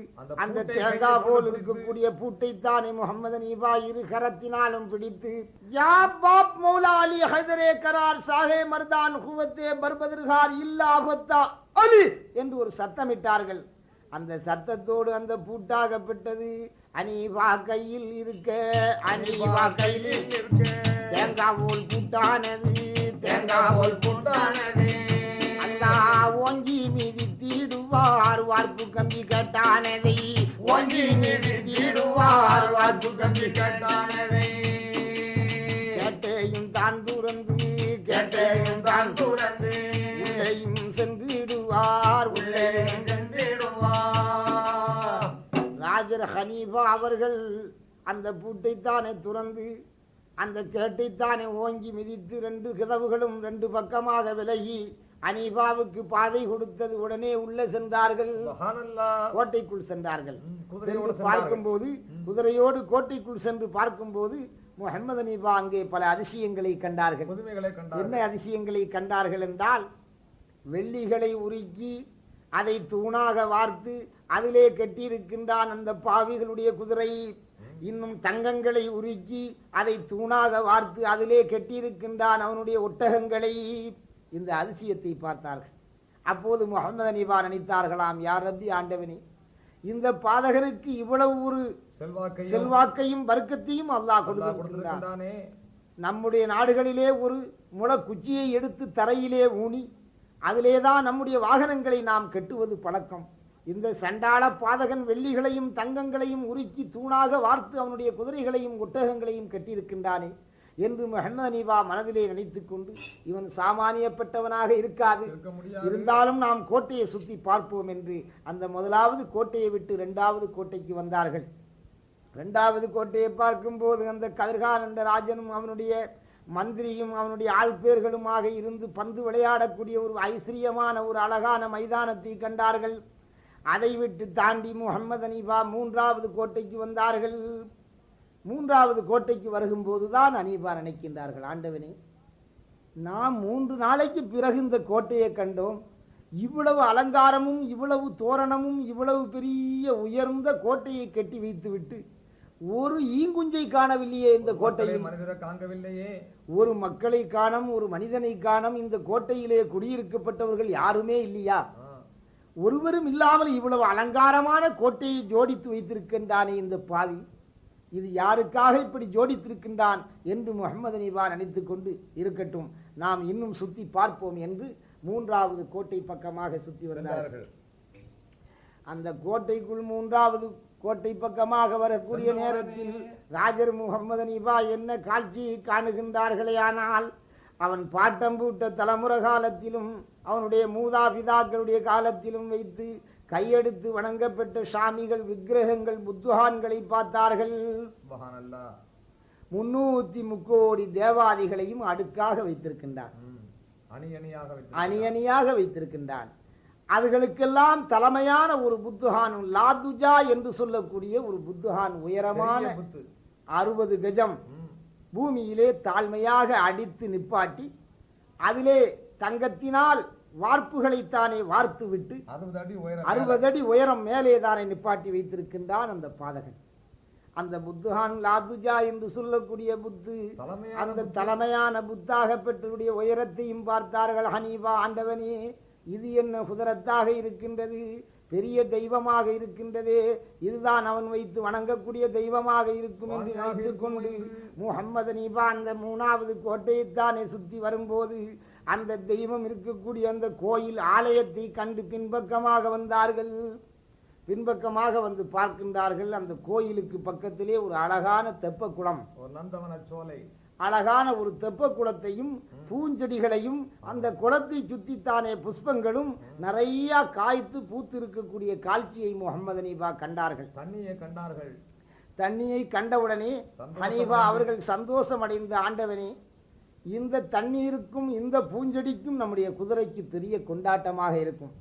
அந்த தேங்காய் போல் இருக்கக்கூடிய பூட்டைத்தானே முகமது நீபா இரு கரத்தினாலும் பிடித்து யா பாப் மௌலா அலி ஹைதரே கரார் சாஹே மர்தான் குவத்தே பர்பதர்கார் இல்லா ஹொத்தா அலி என்று ஒரு சத்தமிட்டார்கள். அந்த சத்தத்தோடு அந்த பூட்டாகப்பட்டது அனீபா கையில் இருக்க அனீபா கையில் இருக்க தேங்காய் போல் பூட்டானது தேங்காய் போல் பூட்டானது அல்லா ஓங்கி மீதி தீடுவார் வார்ப்பு கம்பி கட்டானதை ஓங்கி மீதி தீடுவார் வார்ப்பு கம்பி கேட்டானதை கேட்டையும் தான் துறந்து கேட்டையும் தான் துறந்து. உள்ளையும் சென்றிடுவார் உள்ளே உள்ளே சென்றிடுவார். ராஜர் ஹனீஃபா அவர்கள் அந்த பூட்டைத்தானே துறந்து அந்த கேட்டைத்தானே ஓங்கி மிதித்து ரெண்டு கதவுகளும் ரெண்டு பக்கமாக விலகி அனீஃபாவுக்கு பாதை கொடுத்தது உடனே உள்ளே சென்றார்கள். கோட்டைக்குள் சென்றார்கள். சென்று பார்க்கும்போது குதிரையோடு கோட்டைக்குள் சென்று பார்க்கும்போது முகமது அனீஃபா அங்கே பல அதிசயங்களை கண்டார்கள். என்ன அதிசயங்களை கண்டார்கள் என்றால் வெள்ளிகளை உருக்கி அதை தூணாக வார்த்து அதிலே கட்டியிருக்கின்றான் அந்த பாவிகளுடைய குதிரை. இன்னும் தங்கங்களை உருக்கி அதை தூணாக வார்த்து அதிலே கட்டியிருக்கின்றான் அவனுடைய ஒட்டகங்களை. இந்த அதிசயத்தை பார்த்தார்கள். அப்போது முகமது அனிபா நினைத்தார்களாம் யார் ரப்பி ஆண்டவனே? இந்த பாதகனுக்கு இவ்வளவு ஒரு செல்வாக்கையும் செல்வாக்கையும் வர்க்கத்தையும் அல்லாஹ் கொடுத்திருக்கின்றான். நம்முடைய நாடுகளிலே ஒரு முள குச்சியை எடுத்து தரையிலே ஊனி அதிலே தான் நம்முடைய வாகனங்களை நாம் கட்டுவது பழக்கம். இந்த சண்டாள பாதகன் வெள்ளிகளையும் தங்கங்களையும் உருக்கி தூணாக வார்த்து அவனுடைய குதிரைகளையும் ஒட்டகங்களையும் கட்டியிருக்கின்றானே. என்று முஹம்மது அனீபா மனதிலே நினைத்துக் கொண்டு இவன் சாமானியப்பட்டவனாக இருக்காது. இருந்தாலும் நாம் கோட்டையை சுற்றி பார்ப்போம் என்று அந்த முதலாவது கோட்டையை விட்டு இரண்டாவது கோட்டைக்கு வந்தார்கள். இரண்டாவது கோட்டையை பார்க்கும்போது அந்த கதிர்கான் என்ற ராஜனும் அவனுடைய மந்திரியும் அவனுடைய ஆள்பேர்களுமாக இருந்து பந்து விளையாடக்கூடிய ஒரு ஐஸ்வரியமான ஒரு அழகான மைதானத்தை கண்டார்கள். அதை விட்டு தாண்டி முகமது அனீபா மூன்றாவது கோட்டைக்கு வந்தார்கள். மூன்றாவது கோட்டைக்கு வருகும்போது தான் அனீபா நினைக்கின்றார்கள் ஆண்டவனே நாம் மூன்று நாளைக்கு பிறகு இந்த கோட்டையை கண்டோம். இவ்வளவு அலங்காரமும் இவ்வளவு தோரணமும் இவ்வளவு பெரிய உயர்ந்த கோட்டையை கட்டி வைத்துவிட்டு ஒரு ஈங்குஞ்சை காணவில்லையே இந்த கோட்டையில். மனிதரை காண்கவில்லையே. ஒரு மக்களை காணம் ஒரு மனிதனை காணம் இந்த கோட்டையிலே குடியிருக்கப்பட்டவர்கள் யாருமே இல்லையா. ஒருவரும் இல்லாமல் இவ்வளவு அலங்காரமான கோட்டையை ஜோடித்து வைத்திருக்கின்றானே இந்த பாவி. இது யாருக்காக இப்படி ஜோடித்திருக்கின்றான் என்று முகமது அனிபா நினைத்து கொண்டு இருக்கட்டும். நாம் இன்னும் சுத்தி பார்ப்போம் என்று மூன்றாவது கோட்டை பக்கமாக சுத்தி வந்தார்கள். சென்றார்கள். அந்த கோட்டைக்குள் மூன்றாவது கோட்டை பக்கமாக வரக்கூடிய நேரத்தில் ராஜர் முகமது அனிபா என்ன காட்சியை காணுகின்றார்களே ஆனால் அவன் பாட்டம் பூட்ட தலைமுறை காலத்திலும் அவனுடைய மூதாபிதாக்களுடைய காலத்திலும் வைத்து கையெடுத்து வணங்கப்பட்ட சாமிகள் விக்கிரகங்கள் புத்துகான்களை பார்த்தார்கள். முன்னூத்தி முக்கோடி தேவாதிகளையும் அடுக்காக வைத்திருக்கின்றான் ம். அணி அணியாக வைத்து அணி அணியாக வைத்திருக்கின்றான் அதுகளுக்கெல்லாம் தலைமையான ஒரு புத்துகான் லாதுஜா என்று சொல்லக்கூடிய ஒரு புத்துகான் உயரமான அறுபது கஜம். பூமியிலே தாழ்மையாக அடித்து நிப்பாட்டி அதிலே தங்கத்தினால் வார்ப்புகளைத்தானே வார்த்து விட்டு அறுபது அடி உயரம் மேலே தானே நிப்பாட்டி வைத்திருக்கின்றான் அந்த பாதகன். அந்த புத்துகான் லாதுஜா என்று சொல்லக்கூடிய புத்து அந்த தலைமையான புத்தாக பெற்றவருடைய உயரத்தையும் பார்த்தார்கள். ஹனீபா ஆண்டவனே இது என்ன குதிரத்தாக இருக்கின்றது? பெரிய தெய்வமாக இருக்கின்றதே. இதுதான் அவன் வைத்து வணங்கக்கூடிய தெய்வமாக இருக்கும் என்று நினைத்துக் கொண்டு முகம்மது நீபா அந்த மூணாவது கோட்டையைத்தானே சுற்றி வரும்போது அந்த தெய்வம் இருக்கக்கூடிய அந்த கோயில் ஆலயத்தை கண்டு பின்பக்கமாக வந்தார்கள். பின்பக்கமாக வந்து பார்க்கின்றார்கள். அந்த கோயிலுக்கு பக்கத்திலே ஒரு அழகான தெப்ப குளம் ஒரு நந்தவன சோலை. அழகான ஒரு தெப்ப குளத்தையும் பூஞ்செடிகளையும் அந்த குளத்தை சுத்தித்தானே புஷ்பங்களும் நிறைய காய்த்து பூத்து இருக்கக்கூடிய காட்சியை முகமது அனீபா கண்டார்கள். தண்ணியை கண்டார்கள். தண்ணியை கண்டவுடனே அடைந்து. அவர்கள் சந்தோஷம் அடைந்த ஆண்டவனே இந்த தண்ணீருக்கும் இந்த பூஞ்செடிக்கும் நம்முடைய குதிரைக்கு பெரிய கொண்டாட்டமாக இருக்கும்.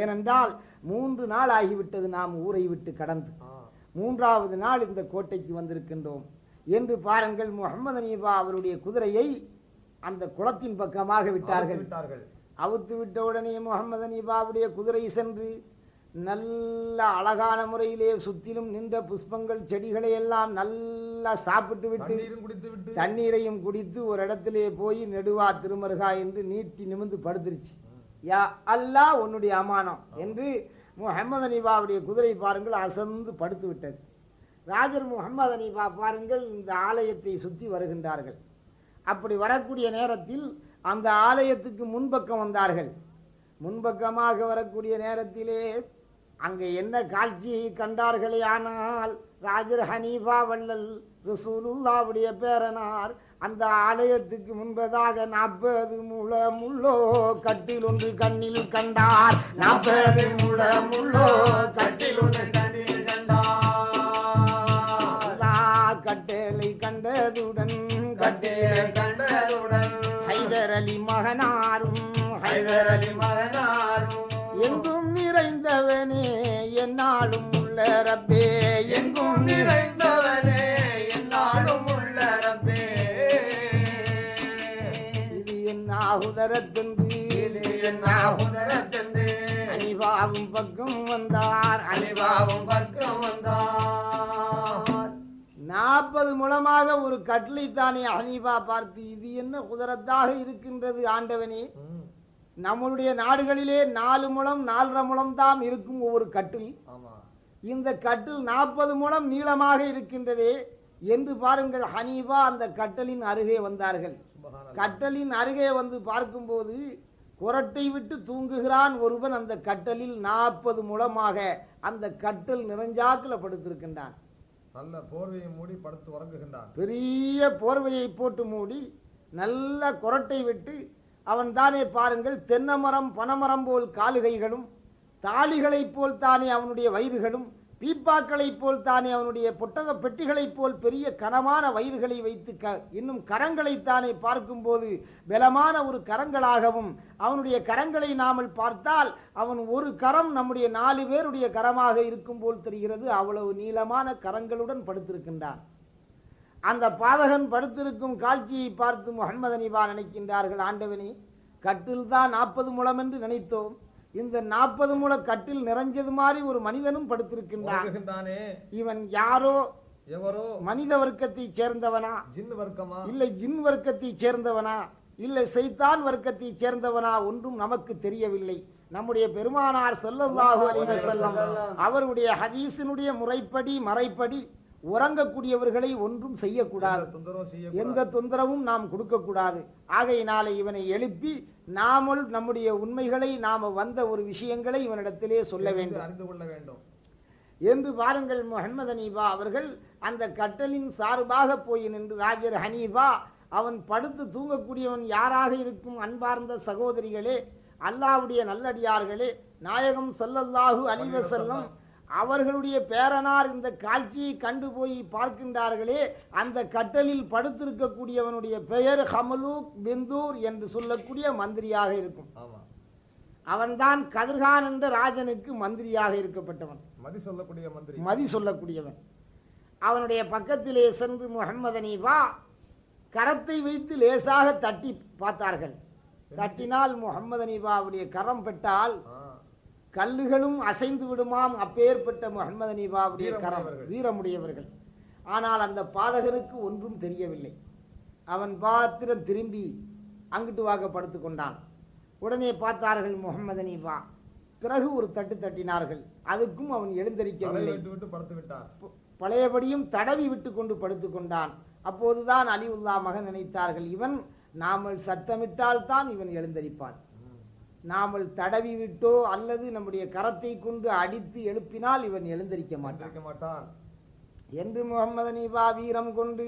ஏனென்றால் மூன்று நாள் ஆகிவிட்டது நாம் ஊரை விட்டு கடந்து. மூன்றாவது நாள் இந்த கோட்டைக்கு வந்திருக்கின்றோம். என்று பாருங்கள் முகமது அனீபா அவருடைய குதிரையை அந்த குளத்தின் பக்கமாக விட்டார்கள். அவுத்து விட்டார்கள். அவுத்து விட்ட உடனே முகமது அனீபாவுடைய குதிரை சென்று நல்ல அழகான முறையிலே சுற்றிலும் நின்ற புஷ்பங்கள் செடிகளை எல்லாம் நல்லா சாப்பிட்டு விட்டு தண்ணீரையும் குடித்து ஒரு இடத்திலே போய் நெடுவா திருமருகா என்று நீட்டி நிமிர்ந்து படுத்துருச்சு. யா அல்லாஹ் உன்னுடைய அமானம் என்று முஹம்மது அனிபாவுடைய குதிரை பாருங்கள் அசந்து படுத்து விட்டது. ராஜர் முகமது அனிபா பாருங்கள் இந்த ஆலயத்தை சுற்றி வருகின்றார்கள். அப்படி வரக்கூடிய நேரத்தில் அந்த ஆலயத்துக்கு முன்பக்கம் வந்தார்கள். முன்பக்கமாக வரக்கூடிய நேரத்திலே அங்கே என்ன காட்சியை கண்டார்களே ஆனால் ராஜர் ஹனீஃபா வள்ளல் ரசூலுல்லாவுடைய பேரனார் அந்த ஆலயத்துக்கு முன்பதாக நாற்பது முழ முள்ளோ கட்டில் ஒன்று கண்ணில் கண்டார். நாற்பது முழ முள்ளோ கட்டில் ஒன்று கண்ணில் கண்டார். கட்டளை கண்டதுடன் கட்டிலே கண்டதுடன் ஹைதர் அலி மகனாரும் ஹைதர் அலி மகனாரும் எங்கும் நிறைந்தவனே என்னாலும் உள்ள ரப்பே எங்கும் நிறைந்த உதரத்தென்று. அனிவாவும் பக்கம் வந்தார். அலிபாவும் பக்கம் வந்தார். நாற்பது முழமாக ஒரு கட்டளை தானே அனிவா பார்த்து இது என்ன குதிரத்தாக இருக்கின்றது ஆண்டவனே. நம்மளுடைய நாடுகளிலே நாலு முழம் நாலரை முழம் தான் இருக்கும் ஒவ்வொரு கட்டில். இந்த கட்டில் நாற்பது முழம் நீளமாக இருக்கின்றதே என்று பாருங்கள் ஹனீபா அந்த கட்டலின் அருகே வந்தார்கள். கட்டலின் அருகே வந்து பார்க்கும்போது குரட்டை விட்டு தூங்குகிறான் ஒருவன் அந்த கட்டலில் நாற்பது முழமாக அந்த கட்டல் நிறைஞ்சாக்கில் படுத்திருக்கின்றான். நல்ல போர்வையை மூடி படுத்து உறங்குகின்றான். பெரிய போர்வையை போட்டு மூடி நல்ல குரட்டை விட்டு அவன் தானே பாருங்கள் தென்னமரம் பனமரம் போல் காலுகைகளும் தாளிகளைப் போல் தானே அவனுடைய வயிறுகளும் பீப்பாக்களைப் போல் தானே அவனுடைய பொட்டக பெட்டிகளைப் போல் பெரிய கனமான வயிறுகளை வைத்து க இன்னும் கரங்களைத்தானே பார்க்கும்போது பலமான ஒரு கரங்களாகவும் அவனுடைய கரங்களை நாமல் பார்த்தால் அவன் ஒரு கரம் நம்முடைய நாலு பேருடைய கரமாக இருக்கும் போல் தெரிகிறது. அவ்வளவு நீளமான கரங்களுடன் படுத்திருக்கின்றான். அந்த பாதகன் படுத்திருக்கும் காட்சியை பார்த்து முகமது அனிபா நினைக்கின்றார்கள் ஆண்டவனே கட்டில் தான் நாற்பது முழம் என்று நினைத்தோம். இந்த நாற்பது முழ கட்டில் நிறைஞ்சது மாதிரி ஒரு மனிதனும் படுத்திருக்கின்றான். இவன் யாரோ? எவரோ? மனித வர்க்கத்தைச் சேர்ந்தவனா? ஜின் வர்க்கமா? இல்லை ஜின் வர்க்கத்தைச் சேர்ந்தவனா? இல்லை சைத்தான் வர்க்கத்தைச் சேர்ந்தவனா ஒன்றும் நமக்கு தெரியவில்லை. நம்முடைய பெருமானார் ஸல்லல்லாஹு அலைஹி வஸல்லம். அவருடைய ஹதீஸினுடைய முறைப்படி மறைப்படி உறங்கக்கூடியவர்களை ஒன்றும் செய்யக்கூடாது. எந்த தொந்தரவும் நாம் கொடுக்கக்கூடாது. ஆகையினாலே இவனை எழுப்பி நாமல் நம்முடைய உண்மைகளை நாம வந்த ஒரு விஷயங்களை இவனிடத்திலே சொல்ல வேண்டும். அறிந்து கொள்ள வேண்டும். என்று பாருங்கள் முஹம்மது ஹனீஃபா அவர்கள் அந்த கட்டலின் சார்பாக போய் நின்று ராஜர் ஹனீஃபா அவன் படுத்து தூங்கக்கூடியவன் யாராக இருக்கும் அன்பார்ந்த சகோதரிகளே அல்லாஹ்வுடைய நல்லடியார்களே நாயகம் ஸல்லல்லாஹு அலைஹி வஸல்லம் அவர்களுடைய பேரனார் இந்த காட்சியை கண்டு போய் பார்க்கின்றார்களே அந்த கட்டலில் படுத்திருக்கக்கூடியவனுடைய பெயர் ஹமலூக் பிந்தூர் என்று சொல்லக்கூடிய மந்திரியாக இருக்கும். அவன்தான் கதிர்கான் என்ற ராஜனுக்கு மந்திரியாக இருக்கப்பட்டவன். மதி சொல்லக்கூடிய மந்திரி. மதி சொல்லக்கூடியவன். அவனுடைய பக்கத்திலே சென்று முகம்மது அனீஃபா கரத்தை வைத்து லேசாக தட்டி பார்த்தார்கள். தட்டினால் முகம்மது அனீஃபாவுடைய கரம் பெற்றால் கல்லுகளும் அசைந்து விடுமாம் அப்பேற்பட்ட முகம்மது அனீஃபாவுடைய கரம் வீரமுடையவர்கள். ஆனால் அந்த பாதகனுக்கு ஒன்றும் தெரியவில்லை. அவன் பாத்திரம் திரும்பி அங்கிட்டு வாக படுத்து கொண்டான். உடனே பார்த்தார்கள் முகம்மது அனீஃபா பிறகு ஒரு தட்டு தட்டினார்கள். அதுக்கும் அவன் எழுந்தரிக்கவில்லை. பழையபடியும் தடவி விட்டு கொண்டு படுத்து கொண்டான். அப்போதுதான் அலிவுல்லா மகன் நினைத்தார்கள் இவன் நாமல் சத்தமிட்டால் தான் இவன் எழுந்தரிப்பான். நாமல் தடவி விட்டோ அல்லது நம்முடைய கரத்தை கொண்டு அடித்து எழுப்பினால் இவன் எழுந்தரிக்க மாட்டான். மாட்டான். என்று முகமது அனீபா வீரம் கொண்டு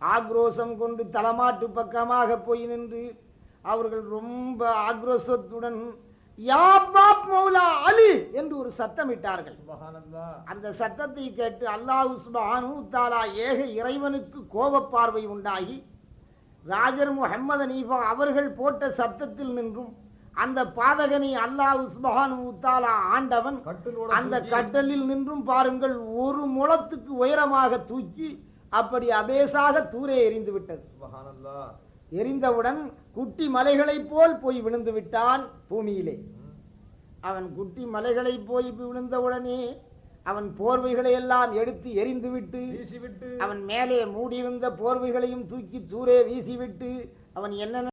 ஆக்ரோஷம் கொண்டு தலமாட்டு பக்கமாக போய் நின்று அவர்கள் ரொம்ப ஆக்ரோஷத்துடன் யா பாப் மௌலா அலி! என்று ஒரு சத்தமிட்டார்கள். அந்த சத்தத்தை கேட்டு அல்லாஹ் சுப்ஹானஹு தாலா ஏக இறைவனுக்கு கோபப் பார்வை உண்டாகி ராஜர் முஹம்மது அனீஃபா அவர்கள் போட்ட சத்தத்தில் நின்றும் அந்த பாதகனை அல்லாஹ் சுப்ஹானஹு தாலா ஆண்டவன் அந்த கட்டலில் நின்றும் பாருங்கள் ஒரு முழத்துக்கு உயரமாக தூக்கி அப்படி அபேசாக தூரே எறிந்து விட்டது. எரிந்தவுடன் குட்டி மலைகளைப் போல் போய் விழுந்து விட்டான் பூமியிலே. அவன் குட்டி மலைகளை போய் விழுந்தவுடனே அவன் போர்வைகளை எல்லாம் எடுத்து எரிந்துவிட்டு அவன் மேலே மூடியிருந்த போர்வைகளையும் தூக்கி தூரே வீசிவிட்டு அவன் என்ன